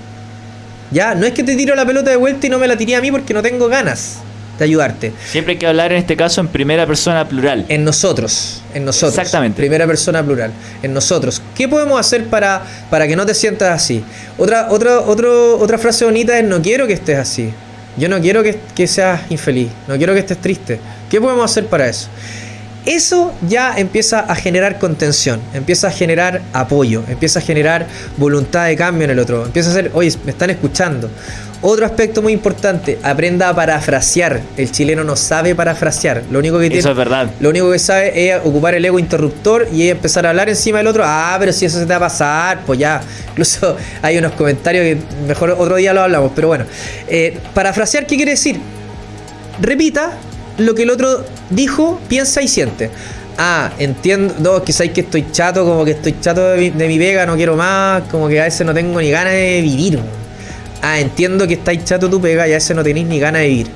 Ya, no es que te tiro la pelota de vuelta y no me la tiré a mí porque no tengo ganas de ayudarte. Siempre hay que hablar en este caso en primera persona plural. En nosotros, en nosotros. Exactamente. Primera persona plural, en nosotros. ¿Qué podemos hacer para, para que no te sientas así? Otra, otra, otro, otra frase bonita es no quiero que estés así. Yo no quiero que, que seas infeliz, no quiero que estés triste. ¿Qué podemos hacer para eso? Eso ya empieza a generar contención, empieza a generar apoyo, empieza a generar voluntad de cambio en el otro, empieza a ser, oye, me están escuchando. Otro aspecto muy importante, aprenda a parafrasear. El chileno no sabe parafrasear. Lo único que tiene, eso es verdad. Lo único que sabe es ocupar el ego interruptor y empezar a hablar encima del otro. Ah, pero si eso se te va a pasar, pues ya. Incluso hay unos comentarios que mejor otro día lo hablamos. Pero bueno, eh, parafrasear, ¿qué quiere decir? Repita lo que el otro dijo, piensa y siente. Ah, entiendo, no, que sabéis que estoy chato, como que estoy chato de mi, de mi, vega, no quiero más, como que a veces no tengo ni ganas de vivir. Ah, entiendo que estáis chato tu pega y a veces no tenéis ni ganas de vivir.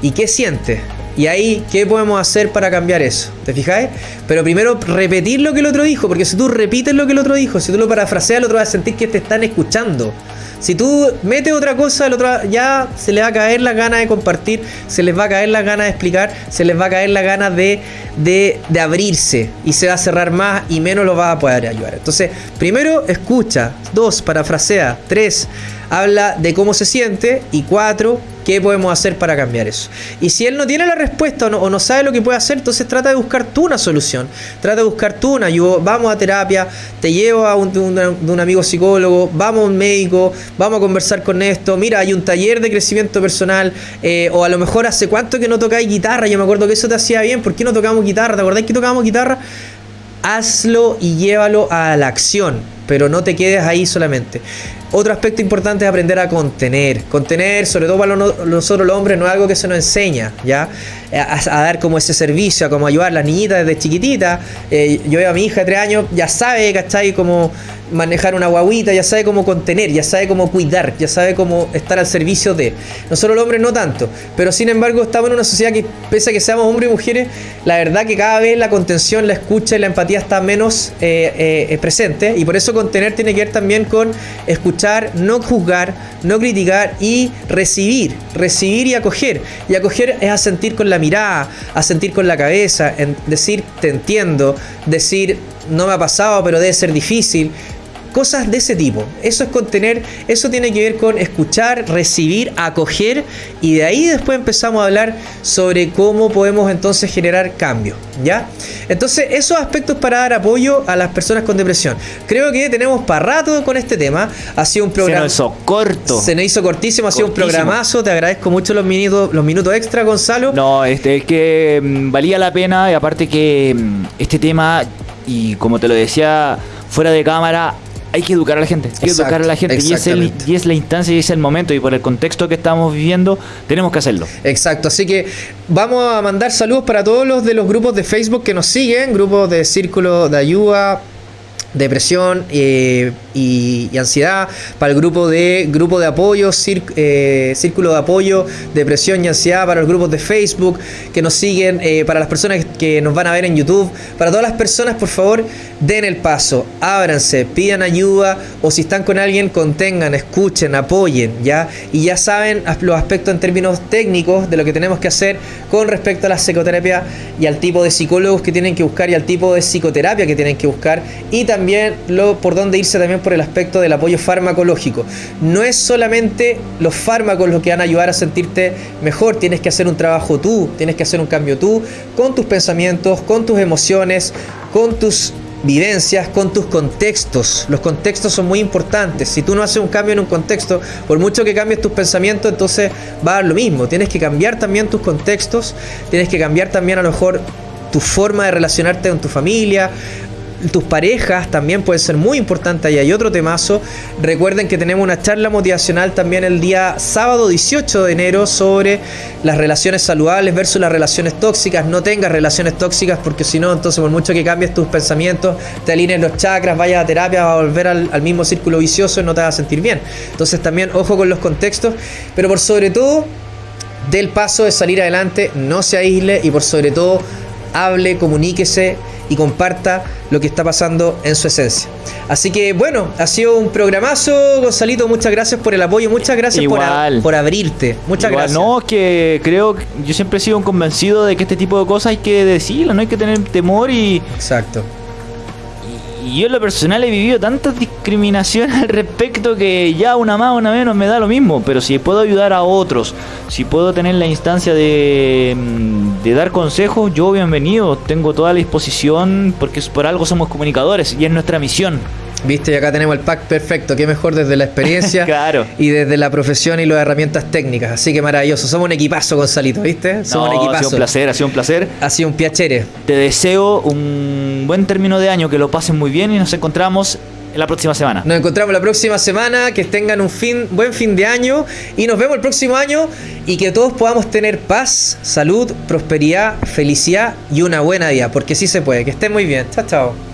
¿Y qué sientes? Y ahí, ¿qué podemos hacer para cambiar eso? ¿Te fijáis? Pero primero repetir lo que el otro dijo, porque si tú repites lo que el otro dijo, si tú lo parafraseas, el otro va a sentir que te están escuchando. Si tú metes otra cosa, el otro ya se le va a caer la gana de compartir, se les va a caer la gana de explicar, se les va a caer la gana de, de, de abrirse y se va a cerrar más y menos lo va a poder ayudar. Entonces, primero, escucha. Dos, parafrasea. Tres, habla de cómo se siente. Y cuatro, ¿Qué podemos hacer para cambiar eso? Y si él no tiene la respuesta o no, sabe lo que puede hacer, entonces trata de buscar tú una solución. Trata de buscar tú una ayuda. Vamos a terapia, te llevo a un, un, amigo psicólogo, vamos a un médico, vamos a conversar con esto. Mira, hay un taller de crecimiento personal. Eh, o a lo mejor hace cuánto que no tocáis guitarra. Yo me acuerdo que eso te hacía bien. ¿Por qué no tocamos guitarra? ¿Te acordáis que tocábamos guitarra? Hazlo y llévalo a la acción, pero no te quedes ahí solamente. Otro aspecto importante es aprender a contener. Contener, sobre todo para nosotros los hombres, no es algo que se nos enseña, ¿ya? A, dar como ese servicio, a como ayudar a las niñitas desde chiquitita. Eh, yo veo a mi hija de tres años, ya sabe, ¿cachai? Cómo manejar una guaguita, ya sabe cómo contener, ya sabe cómo cuidar, ya sabe cómo estar al servicio de. Nosotros los hombres no tanto, pero sin embargo estamos en una sociedad que, pese a que seamos hombres y mujeres, la verdad que cada vez la contención, la escucha y la empatía está menos eh, eh, presente y por eso contener tiene que ver también con escuchar, no juzgar, no criticar y recibir, recibir y acoger. Y acoger es asentir con la mirada, asentir con la cabeza, en decir te entiendo, decir no me ha pasado pero debe ser difícil, Cosas de ese tipo. Eso es contener, eso tiene que ver con escuchar, recibir, acoger y de ahí después empezamos a hablar sobre cómo podemos entonces generar cambio, ¿ya? Entonces, esos aspectos para dar apoyo a las personas con depresión. Creo que tenemos para rato con este tema. Ha sido un programa Se nos hizo corto. Se nos hizo cortísimo, ha sido un programazo. Te agradezco mucho los minutos los minutos extra, Gonzalo. No, este es que mm, valía la pena y aparte que mm, este tema y como te lo decía fuera de cámara hay que educar a la gente, hay que educar a la gente y es, y es la instancia y es el momento y por el contexto que estamos viviendo tenemos que hacerlo. Exacto, así que vamos a mandar saludos para todos los de los grupos de Facebook que nos siguen, grupos de Círculo de Ayuda, depresión eh, y, ansiedad, para el grupo de grupo de apoyo, eh, círculo de apoyo, depresión y ansiedad, para los grupos de Facebook que nos siguen, eh, para las personas que nos van a ver en YouTube, para todas las personas, por favor, den el paso, ábranse, pidan ayuda o si están con alguien, contengan, escuchen, apoyen, ¿ya? Y ya saben los aspectos en términos técnicos de lo que tenemos que hacer con respecto a la psicoterapia y al tipo de psicólogos que tienen que buscar y al tipo de psicoterapia que tienen que buscar y también también lo, por dónde irse también por el aspecto del apoyo farmacológico. No es solamente los fármacos los que van a ayudar a sentirte mejor, tienes que hacer un trabajo tú, tienes que hacer un cambio tú, con tus pensamientos, con tus emociones, con tus vivencias, con tus contextos. Los contextos son muy importantes. Si tú no haces un cambio en un contexto, por mucho que cambies tus pensamientos, entonces va a dar lo mismo. Tienes que cambiar también tus contextos, tienes que cambiar también a lo mejor tu forma de relacionarte con tu familia, tus parejas también pueden ser muy importantes y hay otro temazo. Recuerden que tenemos una charla motivacional también el día sábado 18 de enero sobre las relaciones saludables versus las relaciones tóxicas. No tengas relaciones tóxicas porque si no, entonces por mucho que cambies tus pensamientos, te alineen los chakras, vayas a terapia, vas a volver al, al mismo círculo vicioso y no te vas a sentir bien. Entonces también ojo con los contextos, pero por sobre todo del paso de salir adelante, no se aísle y por sobre todo hable, comuníquese y comparta lo que está pasando en su esencia. Así que bueno, ha sido un programazo, Gonzalito, muchas gracias por el apoyo, muchas gracias por, por, abrirte, muchas gracias. No, que creo, yo siempre he sido un convencido de que este tipo de cosas hay que decirlo, no hay que tener temor y... Exacto. Y yo en lo personal he vivido tantas discriminaciones al respecto que ya una más, una menos me da lo mismo. Pero si puedo ayudar a otros, si puedo tener la instancia de, mm, de dar consejos, yo bienvenido. Tengo toda la disposición porque por algo somos comunicadores y es nuestra misión. Viste, y acá tenemos el pack perfecto, qué mejor desde la experiencia claro. y desde la profesión y las herramientas técnicas. Así que maravilloso. Somos un equipazo, Gonzalito, ¿viste? Somos un equipazo. Ha sido un placer, ha sido un placer. Ha sido un piacere. Te deseo un buen término de año, que lo pasen muy bien y nos encontramos la próxima semana. Nos encontramos la próxima semana, que tengan un fin, buen fin de año y nos vemos el próximo año y que todos podamos tener paz, salud, prosperidad, felicidad y una buena vida, porque sí se puede. Que estén muy bien. Chao, chao.